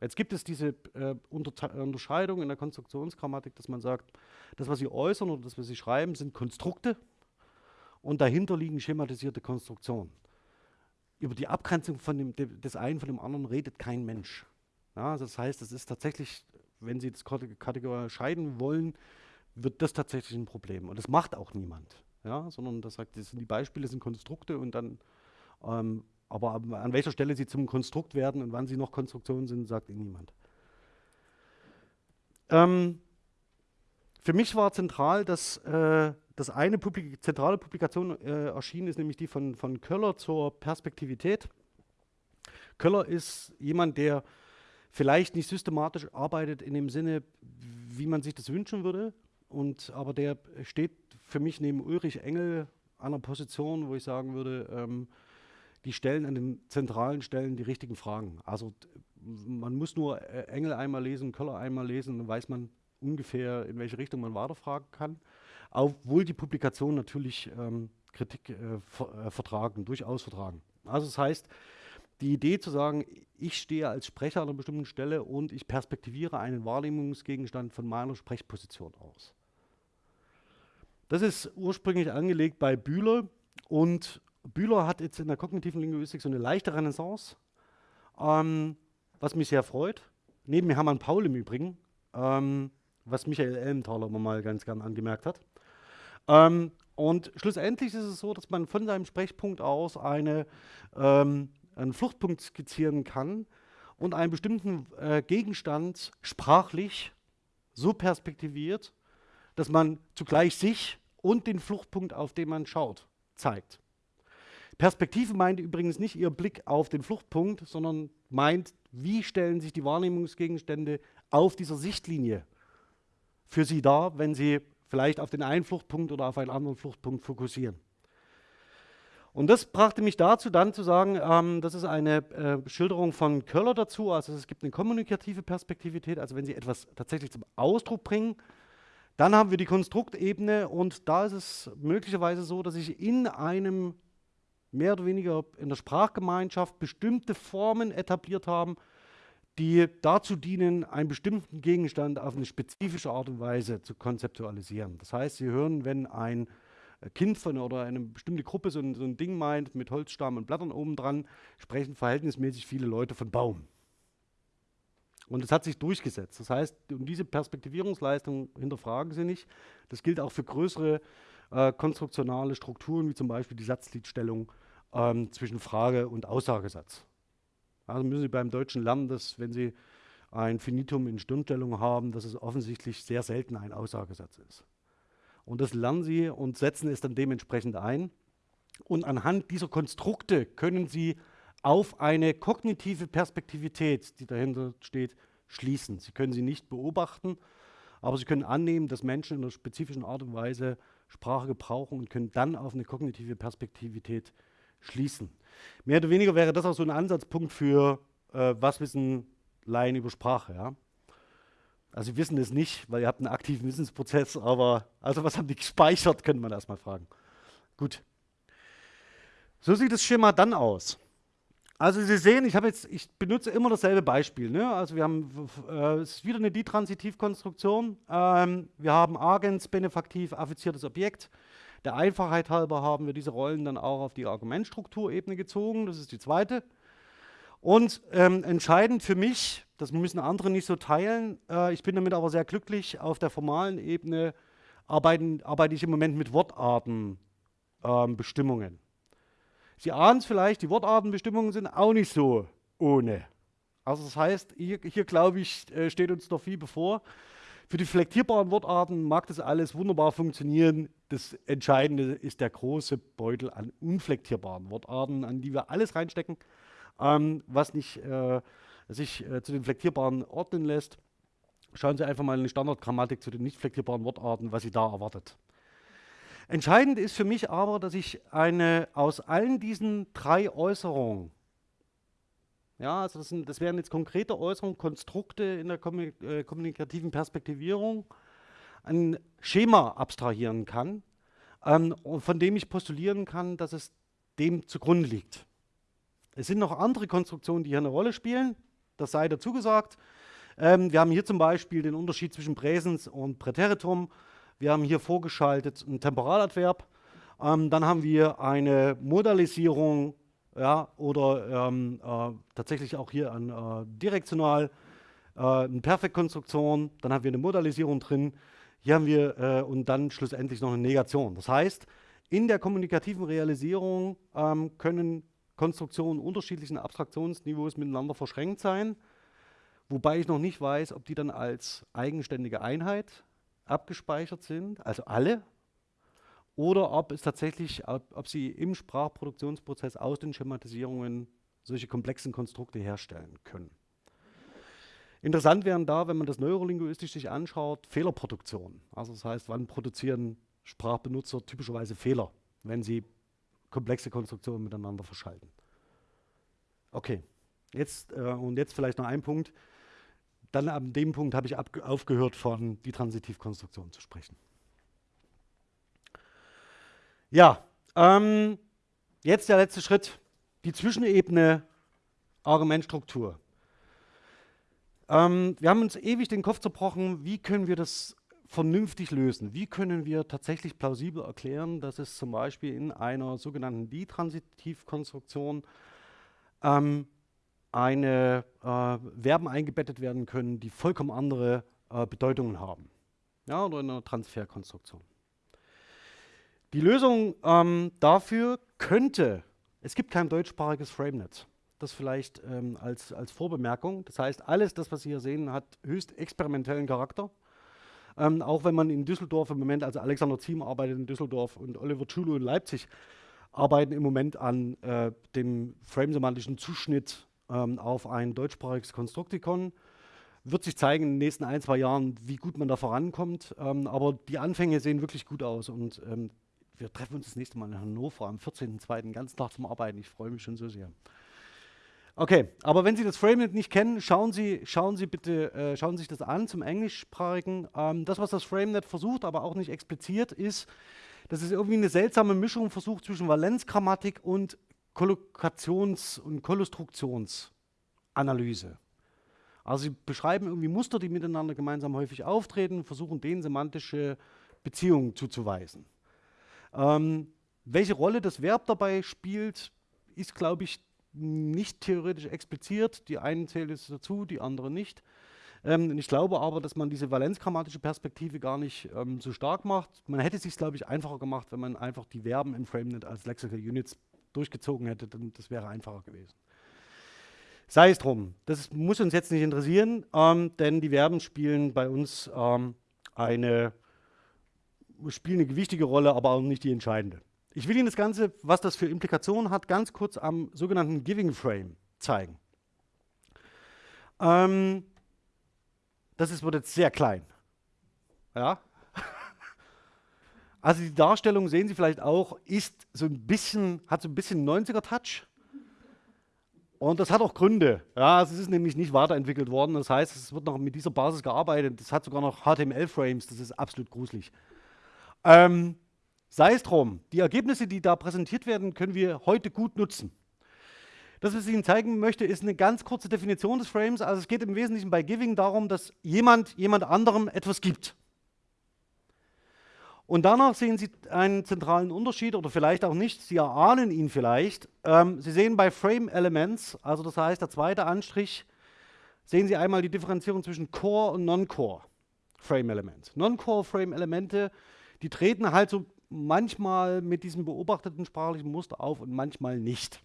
Jetzt gibt es diese äh, Unterscheidung in der Konstruktionsgrammatik, dass man sagt, das, was Sie äußern oder das, was Sie schreiben, sind Konstrukte und dahinter liegen schematisierte Konstruktionen. Über die Abgrenzung von dem, des einen von dem anderen redet kein Mensch. Ja, das heißt, es ist tatsächlich, wenn Sie das Kategorie scheiden wollen, wird das tatsächlich ein Problem. Und das macht auch niemand. Ja, sondern das sagt, das sind die Beispiele sind Konstrukte und dann ähm, aber an welcher Stelle sie zum Konstrukt werden und wann sie noch Konstruktionen sind, sagt Ihnen niemand. Ähm, für mich war zentral, dass, äh, dass eine Publik zentrale Publikation äh, erschienen ist, nämlich die von, von Köller zur Perspektivität. Köller ist jemand, der vielleicht nicht systematisch arbeitet in dem Sinne, wie man sich das wünschen würde, und, aber der steht für mich neben Ulrich Engel an einer Position, wo ich sagen würde, ähm, die stellen an den zentralen Stellen die richtigen Fragen. Also man muss nur äh, Engel einmal lesen, Köller einmal lesen, dann weiß man ungefähr, in welche Richtung man weiterfragen kann. Obwohl die Publikationen natürlich ähm, Kritik äh, ver äh, vertragen, durchaus vertragen. Also das heißt, die Idee zu sagen, ich stehe als Sprecher an einer bestimmten Stelle und ich perspektiviere einen Wahrnehmungsgegenstand von meiner Sprechposition aus. Das ist ursprünglich angelegt bei Bühler und Bühler hat jetzt in der kognitiven Linguistik so eine leichte Renaissance, ähm, was mich sehr freut. Neben Hermann Paul im Übrigen, ähm, was Michael Elmthaler mal ganz gern angemerkt hat. Ähm, und schlussendlich ist es so, dass man von seinem Sprechpunkt aus eine, ähm, einen Fluchtpunkt skizzieren kann und einen bestimmten äh, Gegenstand sprachlich so perspektiviert, dass man zugleich sich und den Fluchtpunkt, auf den man schaut, zeigt. Perspektive meint übrigens nicht Ihr Blick auf den Fluchtpunkt, sondern meint, wie stellen sich die Wahrnehmungsgegenstände auf dieser Sichtlinie für Sie dar, wenn Sie vielleicht auf den einen Fluchtpunkt oder auf einen anderen Fluchtpunkt fokussieren. Und das brachte mich dazu, dann zu sagen, ähm, das ist eine äh, Schilderung von Köller dazu, also es gibt eine kommunikative Perspektivität, also wenn Sie etwas tatsächlich zum Ausdruck bringen. Dann haben wir die Konstruktebene und da ist es möglicherweise so, dass ich in einem mehr oder weniger in der Sprachgemeinschaft bestimmte Formen etabliert haben, die dazu dienen, einen bestimmten Gegenstand auf eine spezifische Art und Weise zu konzeptualisieren. Das heißt, Sie hören, wenn ein Kind von oder eine bestimmte Gruppe so ein, so ein Ding meint, mit Holzstamm und Blättern oben dran, sprechen verhältnismäßig viele Leute von Baum. Und es hat sich durchgesetzt. Das heißt, um diese Perspektivierungsleistung hinterfragen Sie nicht. Das gilt auch für größere äh, konstruktionale Strukturen, wie zum Beispiel die Satzliedstellung ähm, zwischen Frage und Aussagesatz. Also müssen Sie beim Deutschen lernen, dass wenn Sie ein Finitum in Stirnstellung haben, dass es offensichtlich sehr selten ein Aussagesatz ist. Und das lernen Sie und setzen es dann dementsprechend ein. Und anhand dieser Konstrukte können Sie auf eine kognitive Perspektivität, die dahinter steht, schließen. Sie können sie nicht beobachten, aber Sie können annehmen, dass Menschen in einer spezifischen Art und Weise Sprache gebrauchen und können dann auf eine kognitive Perspektivität schließen. Mehr oder weniger wäre das auch so ein Ansatzpunkt für, äh, was wissen Laien über Sprache. Ja? Also Sie wissen es nicht, weil ihr habt einen aktiven Wissensprozess, aber also was haben die gespeichert, könnte man erstmal fragen. Gut. So sieht das Schema dann aus. Also Sie sehen, ich, jetzt, ich benutze immer dasselbe Beispiel. Ne? Also wir haben, äh, es ist wieder eine Ditransitivkonstruktion. Ähm, wir haben Agens, benefaktiv, affiziertes Objekt. Der Einfachheit halber haben wir diese Rollen dann auch auf die Argumentstrukturebene gezogen. Das ist die zweite. Und ähm, entscheidend für mich, das müssen andere nicht so teilen, äh, ich bin damit aber sehr glücklich, auf der formalen Ebene arbeiten, arbeite ich im Moment mit Wortartenbestimmungen. Ähm, Sie ahnen es vielleicht, die Wortartenbestimmungen sind auch nicht so ohne. Also das heißt, hier, hier glaube ich, äh, steht uns noch viel bevor. Für die flektierbaren Wortarten mag das alles wunderbar funktionieren. Das Entscheidende ist der große Beutel an unflektierbaren Wortarten, an die wir alles reinstecken, ähm, was nicht äh, sich äh, zu den flektierbaren ordnen lässt. Schauen Sie einfach mal in die Standardgrammatik zu den nicht flektierbaren Wortarten, was Sie da erwartet. Entscheidend ist für mich aber, dass ich eine aus allen diesen drei Äußerungen, ja, also das, sind, das wären jetzt konkrete Äußerungen, Konstrukte in der äh, kommunikativen Perspektivierung, ein Schema abstrahieren kann, ähm, von dem ich postulieren kann, dass es dem zugrunde liegt. Es sind noch andere Konstruktionen, die hier eine Rolle spielen, das sei dazu gesagt. Ähm, wir haben hier zum Beispiel den Unterschied zwischen Präsens und Präteritum. Wir haben hier vorgeschaltet einen Temporaladverb. Ähm, dann haben wir eine Modalisierung ja, oder ähm, äh, tatsächlich auch hier ein äh, direktional äh, eine Perfektkonstruktion. Dann haben wir eine Modalisierung drin. Hier haben wir äh, und dann schlussendlich noch eine Negation. Das heißt, in der kommunikativen Realisierung ähm, können Konstruktionen unterschiedlichen Abstraktionsniveaus miteinander verschränkt sein, wobei ich noch nicht weiß, ob die dann als eigenständige Einheit abgespeichert sind, also alle, oder ob es tatsächlich, ob, ob sie im Sprachproduktionsprozess aus den Schematisierungen solche komplexen Konstrukte herstellen können. Interessant wären da, wenn man das neurolinguistisch sich anschaut, Fehlerproduktion. Also das heißt, wann produzieren Sprachbenutzer typischerweise Fehler, wenn sie komplexe Konstruktionen miteinander verschalten. Okay, jetzt, äh, und jetzt vielleicht noch ein Punkt dann an dem Punkt habe ich aufgehört, von die Transitivkonstruktion zu sprechen. Ja, ähm, jetzt der letzte Schritt, die Zwischenebene Argumentstruktur. Ähm, wir haben uns ewig den Kopf zerbrochen, wie können wir das vernünftig lösen? Wie können wir tatsächlich plausibel erklären, dass es zum Beispiel in einer sogenannten Ditransitivkonstruktion ähm, eine äh, Verben eingebettet werden können, die vollkommen andere äh, Bedeutungen haben. Ja, oder in einer Transferkonstruktion. Die Lösung ähm, dafür könnte, es gibt kein deutschsprachiges FrameNet. Das vielleicht ähm, als, als Vorbemerkung. Das heißt, alles das, was Sie hier sehen, hat höchst experimentellen Charakter. Ähm, auch wenn man in Düsseldorf im Moment, also Alexander Ziem arbeitet in Düsseldorf und Oliver Tschulo in Leipzig, arbeiten im Moment an äh, dem frame-semantischen Zuschnitt ähm, auf ein deutschsprachiges Konstruktikon. Wird sich zeigen in den nächsten ein, zwei Jahren, wie gut man da vorankommt. Ähm, aber die Anfänge sehen wirklich gut aus und ähm, wir treffen uns das nächste Mal in Hannover am 14.02. ganz Tag zum Arbeiten. Ich freue mich schon so sehr. Okay, aber wenn Sie das FrameNet nicht kennen, schauen Sie, schauen Sie bitte, äh, schauen Sie sich das an zum englischsprachigen. Ähm, das, was das FrameNet versucht, aber auch nicht expliziert, ist, dass es irgendwie eine seltsame Mischung versucht zwischen Valenzgrammatik und Kollokations- und Konstruktionsanalyse. Also sie beschreiben irgendwie Muster, die miteinander gemeinsam häufig auftreten, versuchen denen semantische Beziehungen zuzuweisen. Ähm, welche Rolle das Verb dabei spielt, ist, glaube ich, nicht theoretisch expliziert. Die einen zählen es dazu, die anderen nicht. Ähm, ich glaube aber, dass man diese valenzgrammatische Perspektive gar nicht ähm, so stark macht. Man hätte es sich, glaube ich, einfacher gemacht, wenn man einfach die Verben im FrameNet als Lexical Units durchgezogen hätte, dann das wäre einfacher gewesen. Sei es drum, das muss uns jetzt nicht interessieren, ähm, denn die Verben spielen bei uns ähm, eine spielen eine gewichtige Rolle, aber auch nicht die entscheidende. Ich will Ihnen das Ganze, was das für Implikationen hat, ganz kurz am sogenannten Giving Frame zeigen. Ähm, das ist, wird jetzt sehr klein. Ja? Also die Darstellung, sehen Sie vielleicht auch, ist so ein bisschen, hat so ein bisschen 90er-Touch. Und das hat auch Gründe. Ja, es ist nämlich nicht weiterentwickelt worden. Das heißt, es wird noch mit dieser Basis gearbeitet. Das hat sogar noch HTML-Frames. Das ist absolut gruselig. Ähm, sei es drum, die Ergebnisse, die da präsentiert werden, können wir heute gut nutzen. Das, was ich Ihnen zeigen möchte, ist eine ganz kurze Definition des Frames. Also es geht im Wesentlichen bei Giving darum, dass jemand jemand anderem etwas gibt. Und danach sehen Sie einen zentralen Unterschied oder vielleicht auch nicht, Sie erahnen ihn vielleicht. Ähm, Sie sehen bei Frame Elements, also das heißt der zweite Anstrich, sehen Sie einmal die Differenzierung zwischen Core und Non-Core Frame Elements. Non-Core Frame Elemente die treten halt so manchmal mit diesem beobachteten sprachlichen Muster auf und manchmal nicht.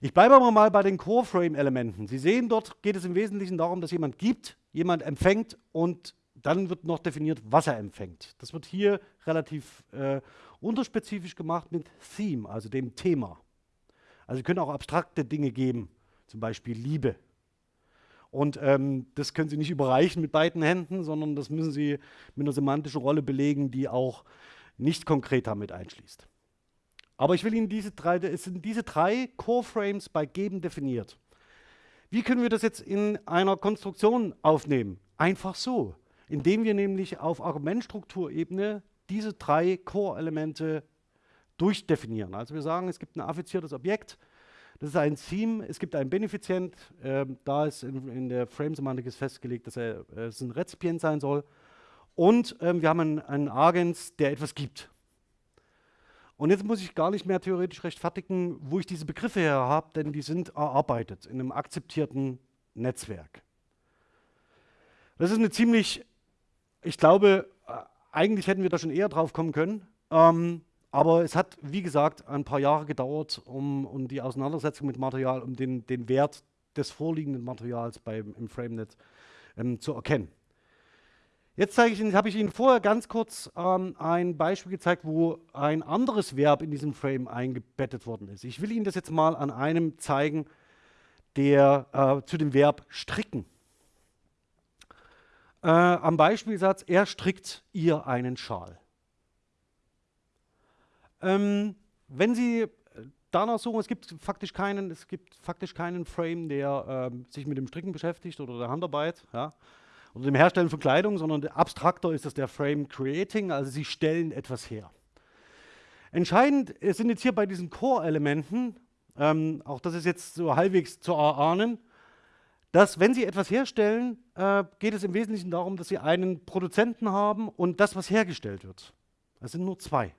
Ich bleibe aber mal bei den Core-Frame-Elementen. Sie sehen, dort geht es im Wesentlichen darum, dass jemand gibt, jemand empfängt und dann wird noch definiert, was er empfängt. Das wird hier relativ äh, unterspezifisch gemacht mit Theme, also dem Thema. Also Sie können auch abstrakte Dinge geben, zum Beispiel Liebe und ähm, das können Sie nicht überreichen mit beiden Händen, sondern das müssen Sie mit einer semantischen Rolle belegen, die auch nicht konkret damit einschließt. Aber ich will Ihnen diese drei, es sind diese drei Core-Frames bei Geben definiert. Wie können wir das jetzt in einer Konstruktion aufnehmen? Einfach so, indem wir nämlich auf Argumentstrukturebene diese drei Core-Elemente durchdefinieren. Also wir sagen, es gibt ein affiziertes Objekt, das ist ein Theme, es gibt einen Benefizient, äh, da ist in, in der Frame-Semantik festgelegt, dass er äh, es ein Rezipient sein soll. Und ähm, wir haben einen, einen Agens, der etwas gibt. Und jetzt muss ich gar nicht mehr theoretisch rechtfertigen, wo ich diese Begriffe her habe, denn die sind erarbeitet in einem akzeptierten Netzwerk. Das ist eine ziemlich, ich glaube, äh, eigentlich hätten wir da schon eher drauf kommen können. Ähm, aber es hat, wie gesagt, ein paar Jahre gedauert, um, um die Auseinandersetzung mit Material, um den, den Wert des vorliegenden Materials beim, im FrameNet ähm, zu erkennen. Jetzt habe ich Ihnen vorher ganz kurz ähm, ein Beispiel gezeigt, wo ein anderes Verb in diesem Frame eingebettet worden ist. Ich will Ihnen das jetzt mal an einem zeigen, der äh, zu dem Verb stricken. Äh, am Beispielsatz, er strickt ihr einen Schal. Ähm, wenn Sie danach suchen, es gibt faktisch keinen, es gibt faktisch keinen Frame, der ähm, sich mit dem Stricken beschäftigt oder der Handarbeit, ja, oder dem Herstellen von Kleidung, sondern abstrakter ist das der Frame Creating, also Sie stellen etwas her. Entscheidend sind jetzt hier bei diesen Core-Elementen, ähm, auch das ist jetzt so halbwegs zu erahnen, dass wenn Sie etwas herstellen, äh, geht es im Wesentlichen darum, dass Sie einen Produzenten haben und das, was hergestellt wird. Das sind nur zwei.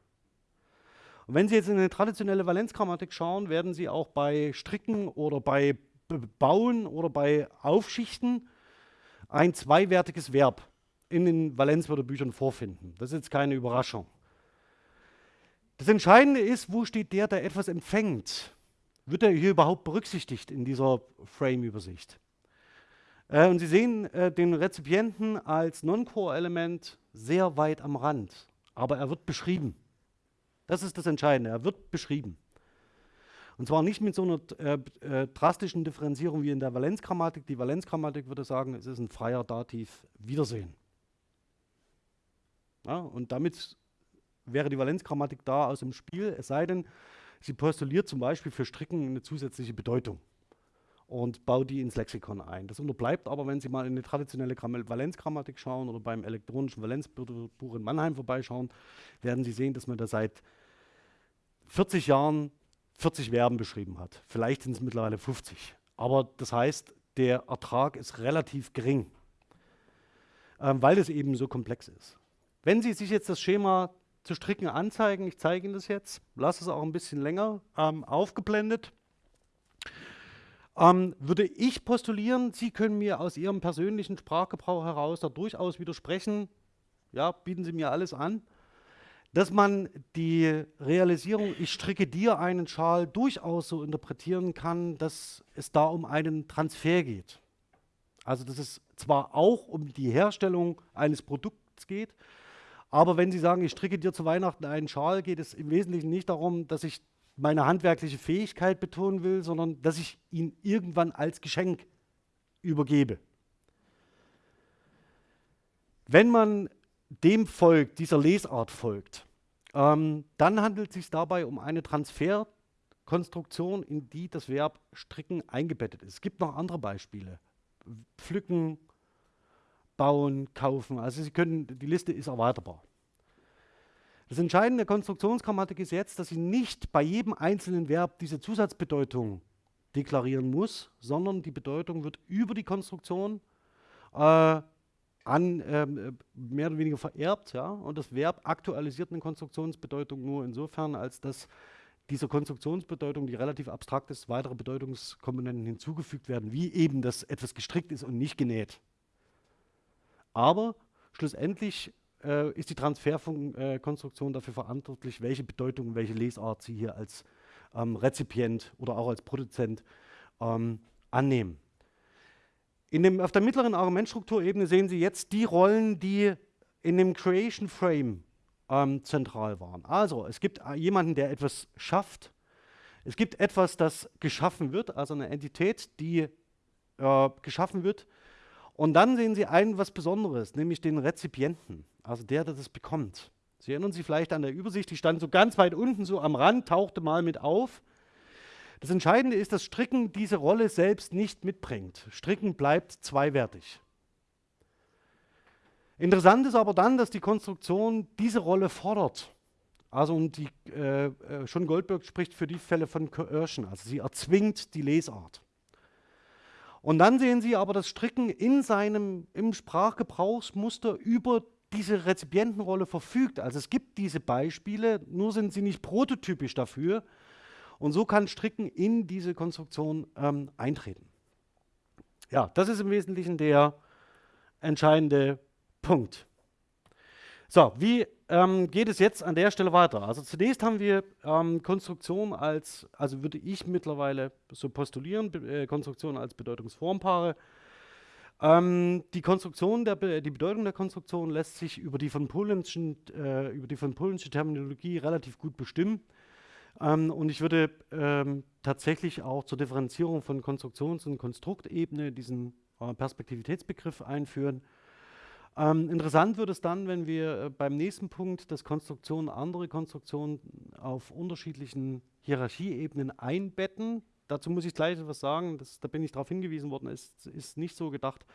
Und wenn Sie jetzt in eine traditionelle Valenzgrammatik schauen, werden Sie auch bei Stricken oder bei Bauen oder bei Aufschichten ein zweiwertiges Verb in den Valenzwörterbüchern vorfinden. Das ist jetzt keine Überraschung. Das Entscheidende ist, wo steht der, der etwas empfängt? wird er hier überhaupt berücksichtigt in dieser Frame-Übersicht? Äh, und Sie sehen äh, den Rezipienten als Non-Core-Element sehr weit am Rand, aber er wird beschrieben. Das ist das Entscheidende, er wird beschrieben. Und zwar nicht mit so einer äh, äh, drastischen Differenzierung wie in der Valenzgrammatik. Die Valenzgrammatik würde sagen, es ist ein freier Dativ Wiedersehen. Ja, und damit wäre die Valenzgrammatik da aus dem Spiel, es sei denn, sie postuliert zum Beispiel für Stricken eine zusätzliche Bedeutung und baut die ins Lexikon ein. Das unterbleibt aber, wenn Sie mal in eine traditionelle Valenzgrammatik schauen oder beim elektronischen Valenzbuch in Mannheim vorbeischauen, werden Sie sehen, dass man da seit 40 Jahren 40 Verben beschrieben hat. Vielleicht sind es mittlerweile 50. Aber das heißt, der Ertrag ist relativ gering, ähm, weil es eben so komplex ist. Wenn Sie sich jetzt das Schema zu stricken anzeigen, ich zeige Ihnen das jetzt, lasse es auch ein bisschen länger ähm, aufgeblendet, ähm, würde ich postulieren, Sie können mir aus Ihrem persönlichen Sprachgebrauch heraus da durchaus widersprechen, ja, bieten Sie mir alles an, dass man die Realisierung, ich stricke dir einen Schal, durchaus so interpretieren kann, dass es da um einen Transfer geht. Also dass es zwar auch um die Herstellung eines Produkts geht, aber wenn Sie sagen, ich stricke dir zu Weihnachten einen Schal, geht es im Wesentlichen nicht darum, dass ich meine handwerkliche Fähigkeit betonen will, sondern dass ich ihn irgendwann als Geschenk übergebe. Wenn man dem folgt, dieser Lesart folgt, ähm, dann handelt es sich dabei um eine Transferkonstruktion, in die das Verb stricken eingebettet ist. Es gibt noch andere Beispiele. Pflücken, bauen, kaufen. Also Sie können, die Liste ist erweiterbar. Das Entscheidende der Konstruktionsgrammatik ist jetzt, dass sie nicht bei jedem einzelnen Verb diese Zusatzbedeutung deklarieren muss, sondern die Bedeutung wird über die Konstruktion äh, an, ähm, mehr oder weniger vererbt. Ja? Und das Verb aktualisiert eine Konstruktionsbedeutung nur insofern, als dass dieser Konstruktionsbedeutung, die relativ abstrakt ist, weitere Bedeutungskomponenten hinzugefügt werden, wie eben, dass etwas gestrickt ist und nicht genäht. Aber schlussendlich äh, ist die Transferkonstruktion dafür verantwortlich, welche Bedeutung, welche Lesart Sie hier als ähm, Rezipient oder auch als Produzent ähm, annehmen. In dem, auf der mittleren Argumentstrukturebene sehen Sie jetzt die Rollen, die in dem Creation Frame ähm, zentral waren. Also, es gibt äh, jemanden, der etwas schafft. Es gibt etwas, das geschaffen wird, also eine Entität, die äh, geschaffen wird. Und dann sehen Sie ein was Besonderes, nämlich den Rezipienten, also der, der das bekommt. Sie erinnern sich vielleicht an der Übersicht, die stand so ganz weit unten, so am Rand, tauchte mal mit auf. Das Entscheidende ist, dass Stricken diese Rolle selbst nicht mitbringt. Stricken bleibt zweiwertig. Interessant ist aber dann, dass die Konstruktion diese Rolle fordert. Also und die, äh, äh schon Goldberg spricht für die Fälle von Coercion, also sie erzwingt die Lesart. Und dann sehen Sie aber das Stricken in seinem im Sprachgebrauchsmuster über diese Rezipientenrolle verfügt. Also es gibt diese Beispiele, nur sind sie nicht prototypisch dafür. Und so kann Stricken in diese Konstruktion ähm, eintreten. Ja, das ist im Wesentlichen der entscheidende Punkt. So, wie ähm, geht es jetzt an der Stelle weiter? Also zunächst haben wir ähm, Konstruktion als, also würde ich mittlerweile so postulieren, äh, Konstruktion als Bedeutungsformpaare. Ähm, die Konstruktion der Be die Bedeutung der Konstruktion lässt sich über die von Polenschen, äh, über die von Polensche Terminologie relativ gut bestimmen. Ähm, und ich würde ähm, tatsächlich auch zur Differenzierung von Konstruktions- und Konstruktebene diesen äh, Perspektivitätsbegriff einführen. Ähm, interessant wird es dann, wenn wir äh, beim nächsten Punkt, dass Konstruktionen andere Konstruktionen auf unterschiedlichen Hierarchieebenen einbetten. Dazu muss ich gleich etwas sagen, das, da bin ich darauf hingewiesen worden, es ist nicht so gedacht,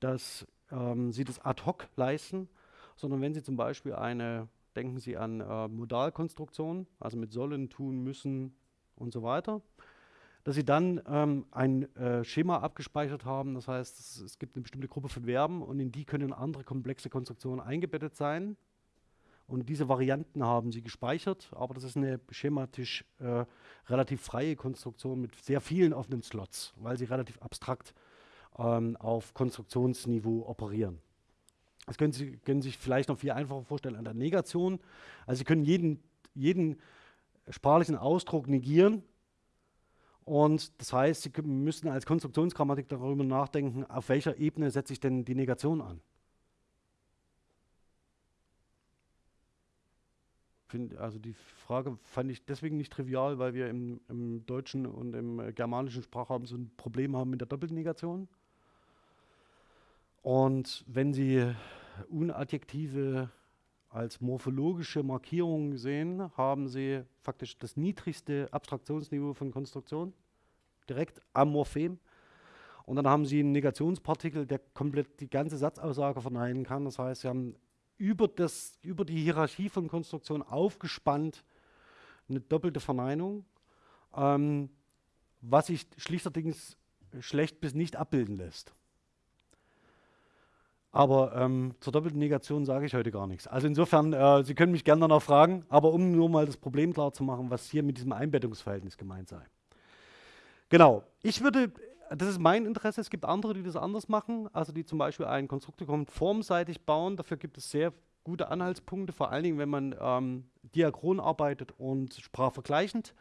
dass ähm, Sie das ad hoc leisten, sondern wenn Sie zum Beispiel eine, denken Sie an äh, Modalkonstruktionen, also mit sollen, tun, müssen und so weiter, dass sie dann ähm, ein äh, Schema abgespeichert haben. Das heißt, es, es, gibt eine bestimmte Gruppe von Verben und in die können andere komplexe Konstruktionen eingebettet sein. Und diese Varianten haben sie gespeichert, aber das ist eine schematisch äh, relativ freie Konstruktion mit sehr vielen offenen Slots, weil sie relativ abstrakt ähm, auf Konstruktionsniveau operieren. Das können Sie können sich vielleicht noch viel einfacher vorstellen an der Negation. Also Sie können jeden, jeden sprachlichen Ausdruck negieren Und das heißt, Sie müssen als Konstruktionsgrammatik darüber nachdenken, auf welcher Ebene setze ich denn die Negation an. Also die Frage fand ich deswegen nicht trivial, weil wir im, im deutschen und im germanischen Sprachraum so ein Problem haben mit der Doppelnegation. Und wenn Sie Unadjektive als morphologische Markierung sehen, haben Sie faktisch das niedrigste Abstraktionsniveau von Konstruktion, direkt am Morphem. Und dann haben Sie einen Negationspartikel, der komplett die ganze Satzaussage verneinen kann. Das heißt, Sie haben über, das, über die Hierarchie von Konstruktion aufgespannt eine doppelte Verneinung, ähm, was sich schlichterdings schlecht bis nicht abbilden lässt. Aber ähm, zur doppelten Negation sage ich heute gar nichts. Also insofern, äh, Sie können mich gerne noch fragen, aber um nur mal das Problem klar zu machen, was hier mit diesem Einbettungsverhältnis gemeint sei. Genau, ich würde, das ist mein Interesse, es gibt andere, die das anders machen, also die zum Beispiel einen Konstruktor formseitig bauen. Dafür gibt es sehr gute Anhaltspunkte, vor allen Dingen, wenn man ähm, diachron arbeitet und sprachvergleichend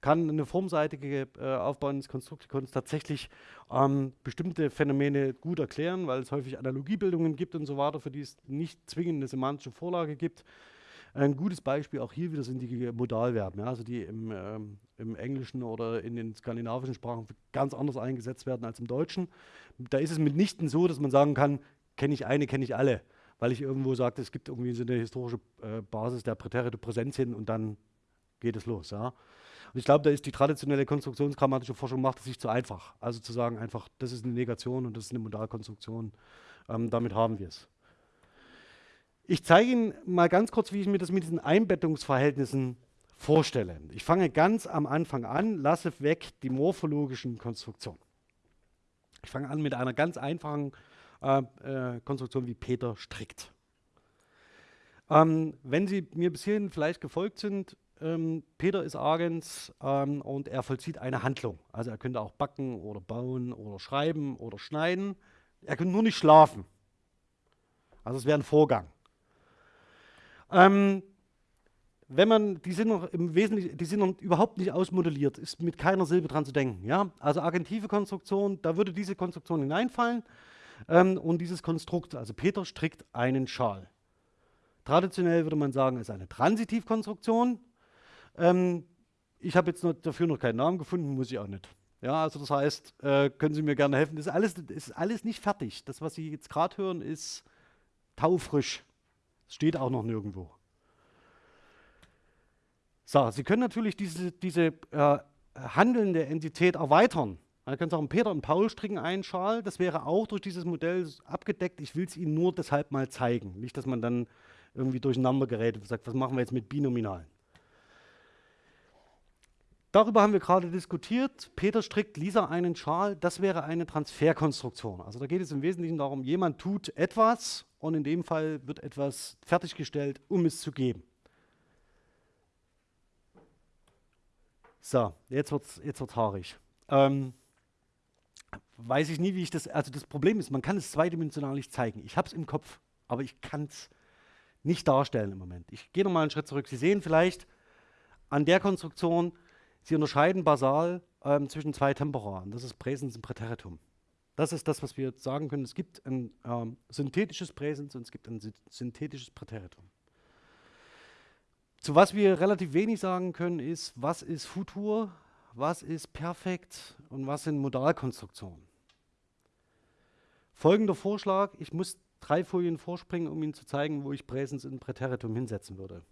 kann eine formseitige äh, Aufbau des Konstruktikons tatsächlich ähm, bestimmte Phänomene gut erklären, weil es häufig Analogiebildungen gibt und so weiter, für die es nicht zwingend eine semantische Vorlage gibt. Ein gutes Beispiel auch hier wieder sind die Modalverben, ja, also die im, ähm, im, Englischen oder in den skandinavischen Sprachen ganz anders eingesetzt werden als im Deutschen. Da ist es mitnichten so, dass man sagen kann, kenne ich eine, kenne ich alle, weil ich irgendwo sagte, es gibt irgendwie so eine historische äh, Basis der Präterite Präsenzien und dann geht es los. Ja. Und ich glaube, da ist die traditionelle konstruktionsgrammatische Forschung macht es sich zu einfach. Also zu sagen einfach, das ist eine Negation und das ist eine Modalkonstruktion. Ähm, damit haben wir es. Ich zeige Ihnen mal ganz kurz, wie ich mir das mit diesen Einbettungsverhältnissen vorstelle. Ich fange ganz am Anfang an, lasse weg die morphologischen Konstruktionen. Ich fange an mit einer ganz einfachen äh, äh, Konstruktion, wie Peter strickt. Ähm, wenn Sie mir bis hierhin vielleicht gefolgt sind, ähm, Peter ist Agens ähm, und er vollzieht eine Handlung. Also er könnte auch backen oder bauen oder schreiben oder schneiden. Er könnte nur nicht schlafen. Also es wäre ein Vorgang. Ähm, wenn man, die sind noch im Wesentlichen, die sind noch überhaupt nicht ausmodelliert, ist mit keiner Silbe dran zu denken. Ja? Also agentive Konstruktion, da würde diese Konstruktion hineinfallen ähm, und dieses Konstrukt, also Peter strickt einen Schal. Traditionell würde man sagen, ist eine Transitivkonstruktion. Ähm, ich habe jetzt noch dafür noch keinen Namen gefunden, muss ich auch nicht. Ja, also das heißt, äh, können Sie mir gerne helfen. Das ist alles, das ist alles nicht fertig. Das, was Sie jetzt gerade hören, ist taufrisch. Es steht auch noch nirgendwo. So, Sie können natürlich diese, diese äh, handelnde Entität erweitern. Man können sagen, Peter und Paul stricken einen. Das wäre auch durch dieses Modell abgedeckt. Ich will es Ihnen nur deshalb mal zeigen. Nicht, dass man dann irgendwie durcheinander gerät und sagt, was machen wir jetzt mit Binominalen. Darüber haben wir gerade diskutiert. Peter strickt Lisa einen Schal. Das wäre eine Transferkonstruktion. Also da geht es im Wesentlichen darum, jemand tut etwas und in dem Fall wird etwas fertiggestellt, um es zu geben. So, jetzt wird es jetzt wird's haarig. Ähm, weiß ich nie, wie ich das. Also, das Problem ist, man kann es zweidimensional nicht zeigen. Ich habe es im Kopf, aber ich kann es nicht darstellen im Moment. Ich gehe nochmal einen Schritt zurück. Sie sehen vielleicht an der Konstruktion, Sie unterscheiden basal ähm, zwischen zwei Temporaren. Das ist Präsens und Präteritum. Das ist das, was wir jetzt sagen können. Es gibt ein ähm, synthetisches Präsens und es gibt ein synthetisches Präteritum. Zu was wir relativ wenig sagen können, ist, was ist Futur, was ist perfekt und was sind Modalkonstruktionen. Folgender Vorschlag, ich muss drei Folien vorspringen, um Ihnen zu zeigen, wo ich Präsens und Präteritum hinsetzen würde.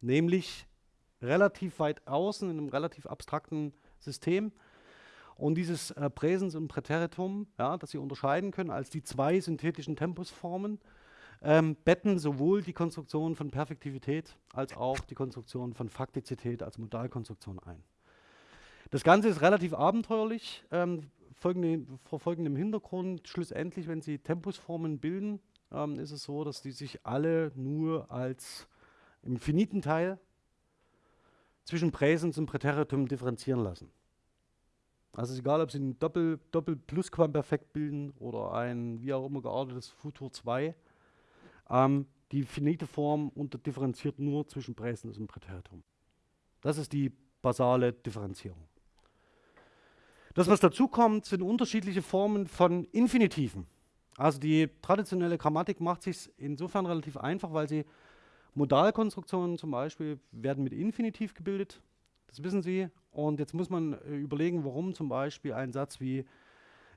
Nämlich relativ weit außen, in einem relativ abstrakten System. Und dieses äh, Präsens und Präteritum, ja, das Sie unterscheiden können als die zwei synthetischen Tempusformen, ähm, betten sowohl die Konstruktion von Perfektivität als auch die Konstruktion von Faktizität als Modalkonstruktion ein. Das Ganze ist relativ abenteuerlich, ähm, folgende, vor folgendem Hintergrund. Schlussendlich, wenn Sie Tempusformen bilden, ähm, ist es so, dass die sich alle nur als im finiten Teil zwischen Präsens und Präteritum differenzieren lassen. Also ist egal, ob Sie ein Doppel, Doppel Plusquamperfekt bilden oder ein wie auch immer geartetes Futur 2. Ähm, die finite Form unterdifferenziert nur zwischen Präsens und Präteritum. Das ist die basale Differenzierung. Das, was dazu kommt, sind unterschiedliche Formen von Infinitiven. Also die traditionelle Grammatik macht sich insofern relativ einfach, weil sie Modalkonstruktionen zum Beispiel werden mit Infinitiv gebildet. Das wissen Sie. Und jetzt muss man äh, überlegen, warum zum Beispiel ein Satz wie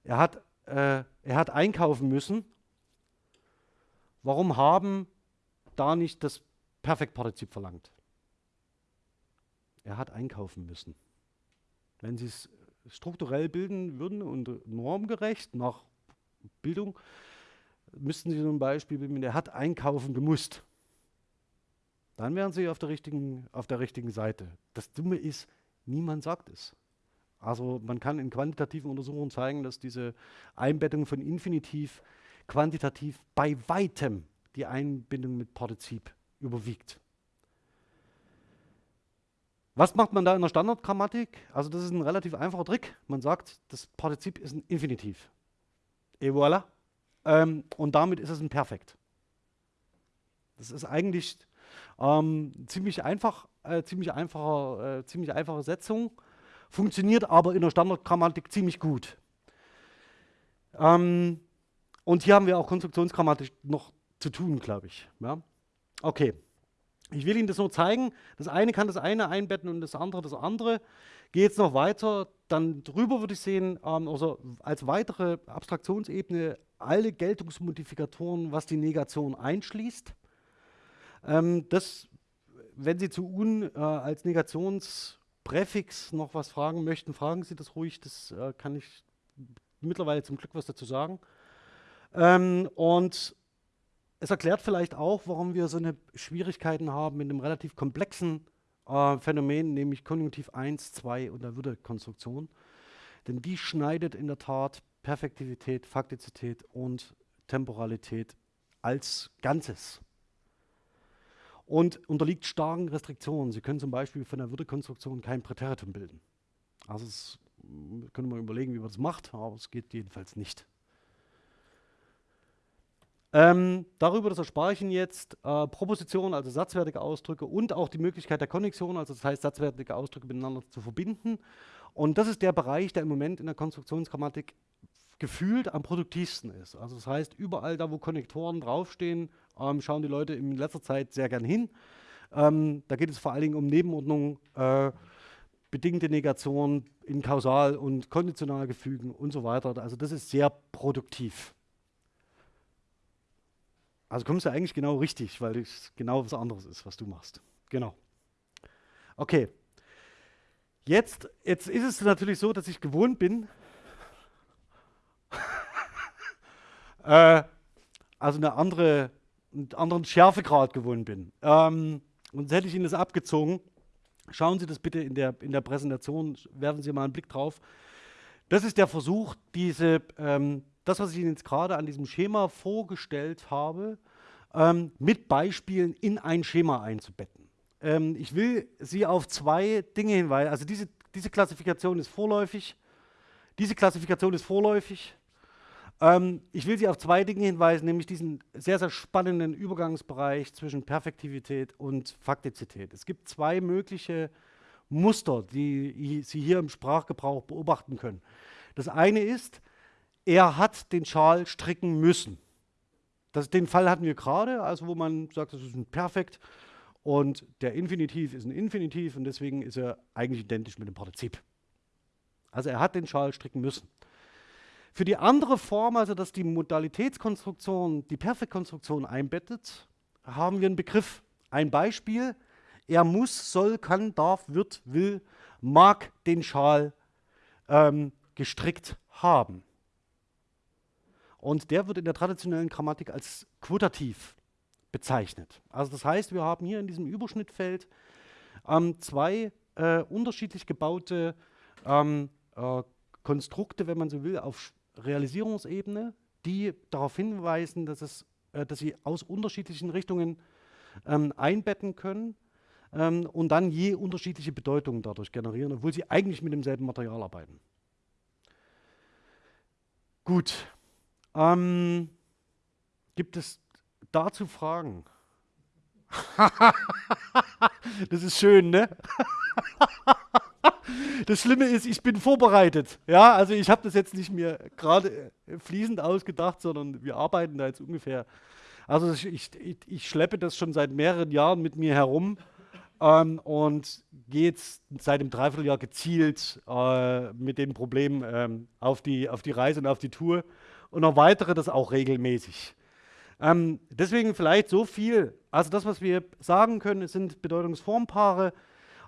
er hat, äh, er hat einkaufen müssen. Warum haben da nicht das Perfektpartizip verlangt? Er hat einkaufen müssen. Wenn Sie es strukturell bilden würden und normgerecht nach Bildung, müssten Sie zum Beispiel er hat einkaufen gemusst. Dann wären Sie auf der richtigen, auf der richtigen Seite. Das Dumme ist, niemand sagt es. Also man kann in quantitativen Untersuchungen zeigen, dass diese Einbettung von Infinitiv quantitativ bei weitem die Einbindung mit Partizip überwiegt. Was macht man da in der Standardgrammatik? Also das ist ein relativ einfacher Trick. Man sagt, das Partizip ist ein Infinitiv. Et voilà. Ähm, und damit ist es ein Perfekt. Das ist eigentlich ähm, ziemlich einfach, äh, ziemlich, einfacher, äh, ziemlich einfache Setzung, funktioniert aber in der Standardgrammatik ziemlich gut. Ähm, und hier haben wir auch Konstruktionsgrammatik noch zu tun, glaube ich. Ja? Okay. Ich will Ihnen das nur zeigen. Das eine kann das eine einbetten und das andere das andere. Gehe jetzt noch weiter, dann drüber würde ich sehen, ähm, also als weitere Abstraktionsebene alle Geltungsmodifikatoren, was die Negation einschließt. Ähm, das, wenn Sie zu un äh, als Negationspräfix noch was fragen möchten, fragen Sie das ruhig. Das äh, kann ich mittlerweile zum Glück was dazu sagen. Ähm, und es erklärt vielleicht auch, warum wir so eine Schwierigkeiten haben mit einem relativ komplexen äh, Phänomen, nämlich Konjunktiv 1, 2 und der Würde-Konstruktion. Denn die schneidet in der Tat Perfektivität, Faktizität und Temporalität als Ganzes. Und unterliegt starken Restriktionen. Sie können zum Beispiel von der Würde-Konstruktion kein Präteritum bilden. Also es, können wir überlegen, wie man das macht, aber es geht jedenfalls nicht. Ähm, darüber, das erspare ich Ihnen jetzt, äh, Propositionen, also satzwertige Ausdrücke und auch die Möglichkeit der Konnexion, also das heißt satzwertige Ausdrücke miteinander zu verbinden. Und das ist der Bereich, der im Moment in der Konstruktionsgrammatik gefühlt am produktivsten ist. Also das heißt, überall da, wo Konnektoren draufstehen, ähm, schauen die Leute in letzter Zeit sehr gern hin. Ähm, da geht es vor allen Dingen um Nebenordnung, äh, bedingte Negation in Kausal- und Konditionalgefügen und so weiter. Also das ist sehr produktiv. Also kommst du eigentlich genau richtig, weil es genau was anderes ist, was du machst. Genau. Okay. Jetzt, jetzt ist es natürlich so, dass ich gewohnt bin, äh, also eine andere, einen anderen Schärfegrad gewohnt bin. Ähm, und hätte ich Ihnen das abgezogen, schauen Sie das bitte in der, in der Präsentation, werfen Sie mal einen Blick drauf. Das ist der Versuch, diese, ähm, das, was ich Ihnen jetzt gerade an diesem Schema vorgestellt habe, ähm, mit Beispielen in ein Schema einzubetten. Ähm, ich will Sie auf zwei Dinge hinweisen. Also diese, diese Klassifikation ist vorläufig. Diese Klassifikation ist vorläufig. Ähm, ich will Sie auf zwei Dinge hinweisen, nämlich diesen sehr, sehr spannenden Übergangsbereich zwischen Perfektivität und Faktizität. Es gibt zwei mögliche Muster, die Sie hier im Sprachgebrauch beobachten können. Das eine ist, er hat den Schal stricken müssen. Das, den Fall hatten wir gerade, also wo man sagt, das ist ein Perfekt und der Infinitiv ist ein Infinitiv und deswegen ist er eigentlich identisch mit dem Partizip. Also er hat den Schal stricken müssen. Für die andere Form, also dass die Modalitätskonstruktion die Perfektkonstruktion einbettet, haben wir einen Begriff. Ein Beispiel, er muss, soll, kann, darf, wird, will, mag den Schal ähm, gestrickt haben. Und der wird in der traditionellen Grammatik als quotativ bezeichnet. Also das heißt, wir haben hier in diesem Überschnittfeld ähm, zwei äh, unterschiedlich gebaute ähm, äh, Konstrukte, wenn man so will, auf Realisierungsebene, die darauf hinweisen, dass, es, äh, dass sie aus unterschiedlichen Richtungen ähm, einbetten können ähm, und dann je unterschiedliche Bedeutungen dadurch generieren, obwohl sie eigentlich mit demselben Material arbeiten. Gut, ähm, gibt es dazu Fragen? [LAUGHS] das ist schön, ne? [LAUGHS] das Schlimme ist, ich bin vorbereitet. Ja, also ich habe das jetzt nicht mir gerade äh, fließend ausgedacht, sondern wir arbeiten da jetzt ungefähr. Also ich, ich, ich schleppe das schon seit mehreren Jahren mit mir herum ähm, und gehe jetzt seit einem Dreivierteljahr gezielt äh, mit den Problemen ähm, auf, die, auf die Reise und auf die Tour und erweitere das auch regelmäßig. Ähm, deswegen vielleicht so viel. Also das, was wir sagen können, sind Bedeutungsformpaare.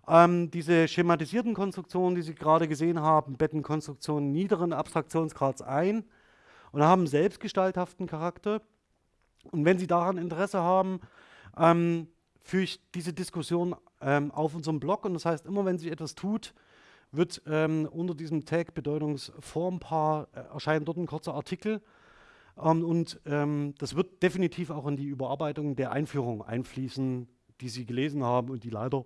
Ähm, diese schematisierten Konstruktionen, die Sie gerade gesehen haben, betten Konstruktionen niederen Abstraktionsgrads ein und haben selbstgestalthaften Charakter. Und wenn Sie daran Interesse haben, ähm, führe ich diese Diskussion ähm, auf unserem Blog. Und das heißt, immer wenn sich etwas tut, wird ähm, unter diesem Tag Bedeutungsformpaar äh, erscheinen dort ein kurzer Artikel. Ähm, und ähm, das wird definitiv auch in die Überarbeitung der Einführung einfließen, die Sie gelesen haben und die leider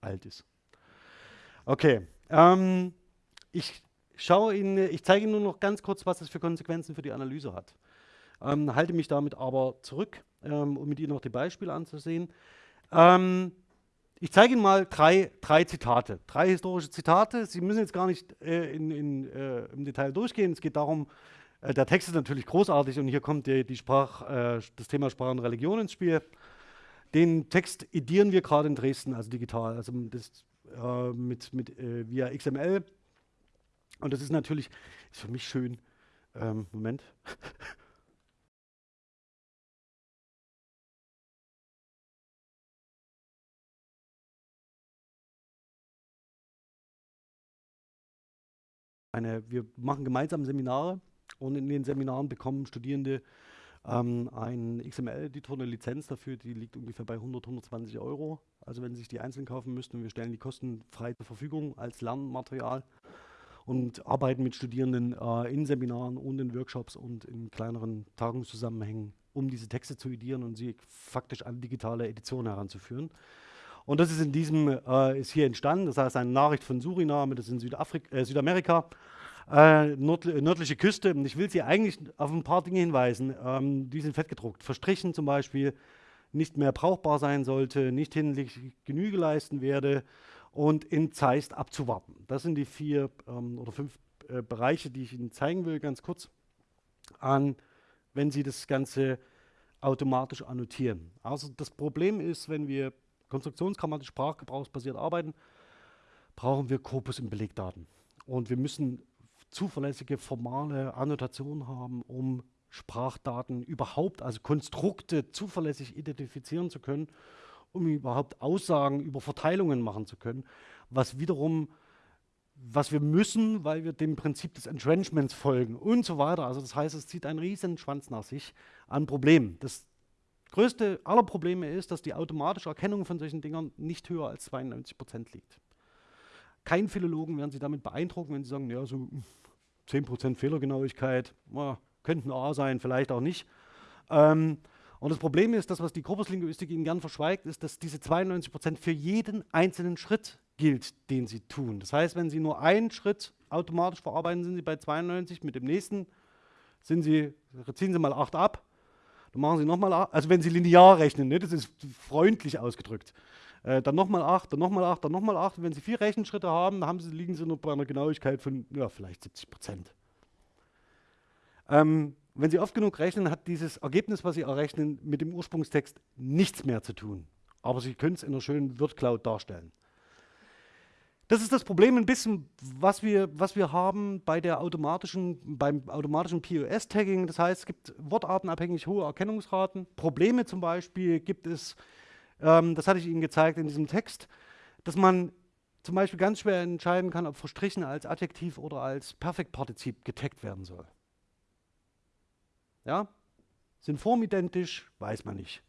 alt ist. Okay, ähm, ich Ihnen, ich zeige Ihnen nur noch ganz kurz, was das für Konsequenzen für die Analyse hat. Ähm, halte mich damit aber zurück, ähm, um mit Ihnen noch die Beispiele anzusehen. Ähm, ich zeige Ihnen mal drei, drei Zitate, drei historische Zitate. Sie müssen jetzt gar nicht äh, in, in, äh, im Detail durchgehen. Es geht darum, äh, der Text ist natürlich großartig und hier kommt die, die Sprach, äh, das Thema Sprache und Religion ins Spiel. Den Text edieren wir gerade in Dresden, also digital, also das, äh, mit, mit äh, via XML. Und das ist natürlich, ist für mich schön. Ähm, Moment. [LAUGHS] Eine, wir machen gemeinsam Seminare und in den Seminaren bekommen Studierende ähm, ein XML-Editor, eine Lizenz dafür, die liegt ungefähr bei 100, 120 Euro. Also wenn Sie sich die einzeln kaufen müssten, wir stellen die kostenfrei zur Verfügung als Lernmaterial und arbeiten mit Studierenden äh, in Seminaren und in Workshops und in kleineren Tagungszusammenhängen, um diese Texte zu edieren und sie faktisch an digitale Edition heranzuführen. Und das ist in diesem, äh, ist hier entstanden, das heißt eine Nachricht von Suriname, das ist in Südafrika, äh, Südamerika, äh, nord nördliche Küste. Ich will Sie eigentlich auf ein paar Dinge hinweisen, ähm, die sind fettgedruckt. Verstrichen zum Beispiel nicht mehr brauchbar sein sollte, nicht hinlänglich Genüge leisten werde und in Zeist abzuwarten. Das sind die vier ähm, oder fünf äh, Bereiche, die ich Ihnen zeigen will, ganz kurz, an, wenn Sie das Ganze automatisch annotieren. Also das Problem ist, wenn wir konstruktionsgrammatisch sprachgebrauchsbasiert arbeiten, brauchen wir Korpus in Belegdaten. Und wir müssen zuverlässige formale Annotationen haben, um Sprachdaten überhaupt, also Konstrukte zuverlässig identifizieren zu können, um überhaupt Aussagen über Verteilungen machen zu können, was wiederum, was wir müssen, weil wir dem Prinzip des Entrenchments folgen und so weiter. Also das heißt, es zieht einen riesen Schwanz nach sich an Problemen. Das größte aller Probleme ist, dass die automatische Erkennung von solchen Dingern nicht höher als 92 Prozent liegt. Kein Philologen werden Sie damit beeindrucken, wenn Sie sagen, ja, so 10% Fehlergenauigkeit, oh, könnten A sein, vielleicht auch nicht. Ähm, und das Problem ist, das, was die Korpuslinguistik Ihnen gern verschweigt, ist, dass diese 92% für jeden einzelnen Schritt gilt, den Sie tun. Das heißt, wenn Sie nur einen Schritt automatisch verarbeiten, sind Sie bei 92, mit dem nächsten sind Sie, ziehen Sie mal 8 ab, dann machen Sie nochmal 8, also wenn Sie linear rechnen, ne, das ist freundlich ausgedrückt. Äh, dann nochmal 8, dann nochmal 8, dann nochmal 8. wenn Sie vier Rechenschritte haben, haben Sie, liegen Sie nur bei einer Genauigkeit von ja, vielleicht 70 Prozent. Ähm, wenn Sie oft genug rechnen, hat dieses Ergebnis, was Sie errechnen, mit dem Ursprungstext nichts mehr zu tun. Aber Sie können es in einer schönen Word-Cloud darstellen. Das ist das Problem ein bisschen, was wir, was wir haben bei der automatischen, beim automatischen POS-Tagging. Das heißt, es gibt wortartenabhängig hohe Erkennungsraten. Probleme zum Beispiel gibt es ähm, das hatte ich Ihnen gezeigt in diesem Text, dass man zum Beispiel ganz schwer entscheiden kann, ob verstrichen als Adjektiv oder als Perfektpartizip getaggt werden soll. Ja? Sind formidentisch, weiß man nicht.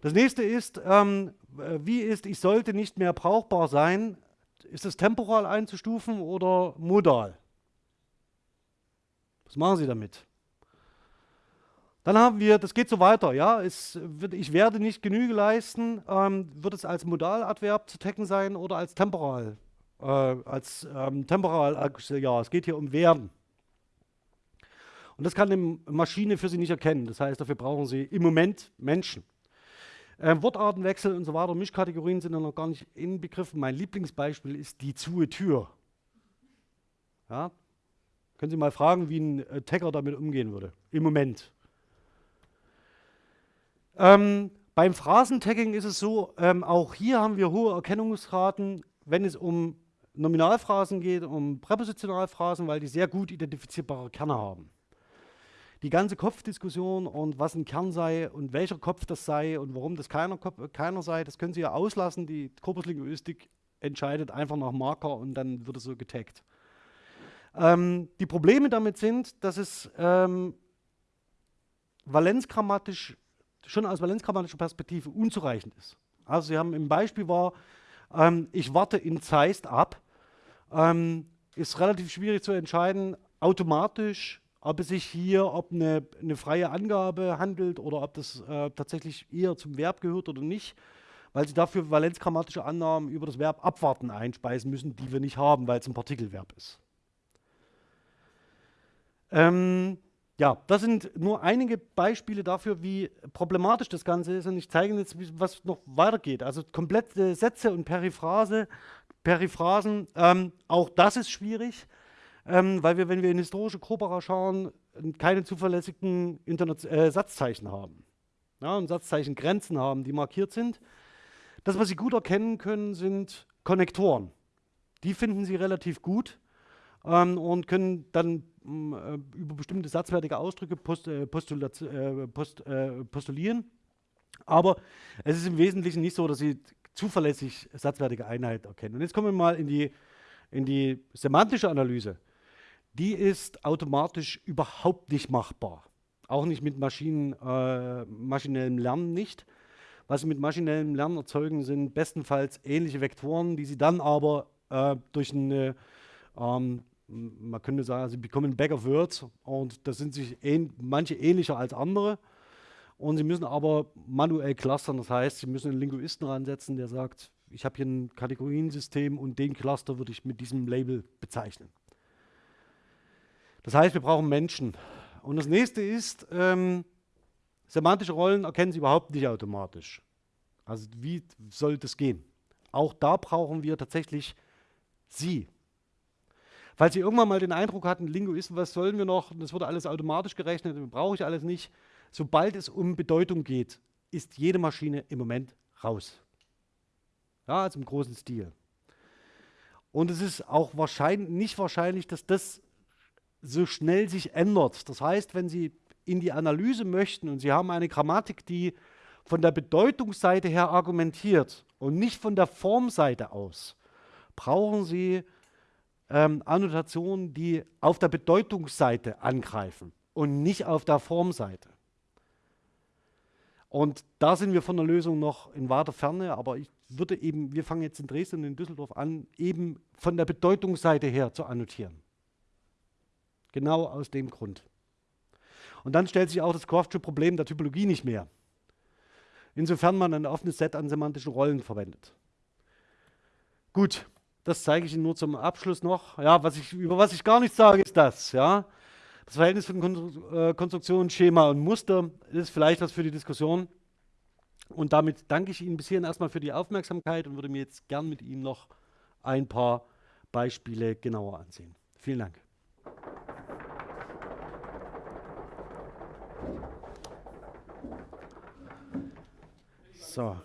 Das nächste ist, ähm, wie ist, ich sollte nicht mehr brauchbar sein, ist es temporal einzustufen oder modal? Was machen Sie damit? Dann haben wir, das geht so weiter, ja, es wird, ich werde nicht Genüge leisten, ähm, wird es als Modaladverb zu tecken sein oder als temporal, äh, als ähm, temporal, äh, ja, es geht hier um werden. Und das kann eine Maschine für Sie nicht erkennen, das heißt, dafür brauchen Sie im Moment Menschen. Äh, Wortartenwechsel und so weiter, Mischkategorien sind ja noch gar nicht inbegriffen. Mein Lieblingsbeispiel ist die zuhe Tür. Ja? Können Sie mal fragen, wie ein äh, Tagger damit umgehen würde, im Moment. Ähm, beim Phrasentagging ist es so, ähm, auch hier haben wir hohe Erkennungsraten, wenn es um Nominalphrasen geht, um Präpositionalphrasen, weil die sehr gut identifizierbare Kerne haben. Die ganze Kopfdiskussion und was ein Kern sei und welcher Kopf das sei und warum das keiner, Kopf, keiner sei, das können Sie ja auslassen. Die Korpuslinguistik entscheidet einfach nach Marker und dann wird es so getaggt. Ähm, die Probleme damit sind, dass es ähm, valenzgrammatisch schon aus valenzgrammatischer Perspektive unzureichend ist. Also Sie haben im Beispiel war, ähm, ich warte in Zeist ab, ähm, ist relativ schwierig zu entscheiden, automatisch, ob es sich hier ob eine, eine freie Angabe handelt oder ob das äh, tatsächlich eher zum Verb gehört oder nicht, weil Sie dafür valenzgrammatische Annahmen über das Verb abwarten einspeisen müssen, die wir nicht haben, weil es ein Partikelverb ist. Ähm, ja, das sind nur einige Beispiele dafür, wie problematisch das Ganze ist. Und ich zeige Ihnen jetzt, was noch weitergeht. Also komplette Sätze und Periphrase, Periphrasen, ähm, auch das ist schwierig, ähm, weil wir, wenn wir in historische Corpora schauen, keine zuverlässigen Internet äh, Satzzeichen haben. Ja, und Satzzeichengrenzen haben, die markiert sind. Das, was Sie gut erkennen können, sind Konnektoren. Die finden Sie relativ gut ähm, und können dann über bestimmte satzwertige Ausdrücke post, äh, äh, post, äh, postulieren. Aber es ist im Wesentlichen nicht so, dass Sie zuverlässig satzwertige Einheit erkennen. Und jetzt kommen wir mal in die, in die semantische Analyse. Die ist automatisch überhaupt nicht machbar. Auch nicht mit Maschinen, äh, maschinellem Lernen nicht. Was Sie mit maschinellem Lernen erzeugen, sind bestenfalls ähnliche Vektoren, die Sie dann aber äh, durch eine ähm, man könnte sagen, sie bekommen Back of Words und das sind sich ähn manche ähnlicher als andere. Und sie müssen aber manuell clustern, das heißt, sie müssen einen Linguisten ransetzen, der sagt, ich habe hier ein Kategoriensystem und den Cluster würde ich mit diesem Label bezeichnen. Das heißt, wir brauchen Menschen. Und das nächste ist, ähm, semantische Rollen erkennen Sie überhaupt nicht automatisch. Also wie soll das gehen? Auch da brauchen wir tatsächlich Sie, Falls Sie irgendwann mal den Eindruck hatten, Linguisten, was sollen wir noch, das wurde alles automatisch gerechnet, brauche ich alles nicht. Sobald es um Bedeutung geht, ist jede Maschine im Moment raus. Ja, also im großen Stil. Und es ist auch wahrscheinlich, nicht wahrscheinlich, dass das so schnell sich ändert. Das heißt, wenn Sie in die Analyse möchten und Sie haben eine Grammatik, die von der Bedeutungsseite her argumentiert und nicht von der Formseite aus, brauchen Sie ähm, Annotationen, die auf der Bedeutungsseite angreifen und nicht auf der Formseite. Und da sind wir von der Lösung noch in weiter Ferne, aber ich würde eben, wir fangen jetzt in Dresden und in Düsseldorf an, eben von der Bedeutungsseite her zu annotieren. Genau aus dem Grund. Und dann stellt sich auch das Croftsche Problem der Typologie nicht mehr. Insofern man ein offenes Set an semantischen Rollen verwendet. Gut, das zeige ich Ihnen nur zum Abschluss noch. Ja, was ich, über was ich gar nicht sage, ist das. Ja? Das Verhältnis von äh, Konstruktion, Schema und Muster ist vielleicht was für die Diskussion. Und damit danke ich Ihnen bis hierhin erstmal für die Aufmerksamkeit und würde mir jetzt gern mit Ihnen noch ein paar Beispiele genauer ansehen. Vielen Dank. So.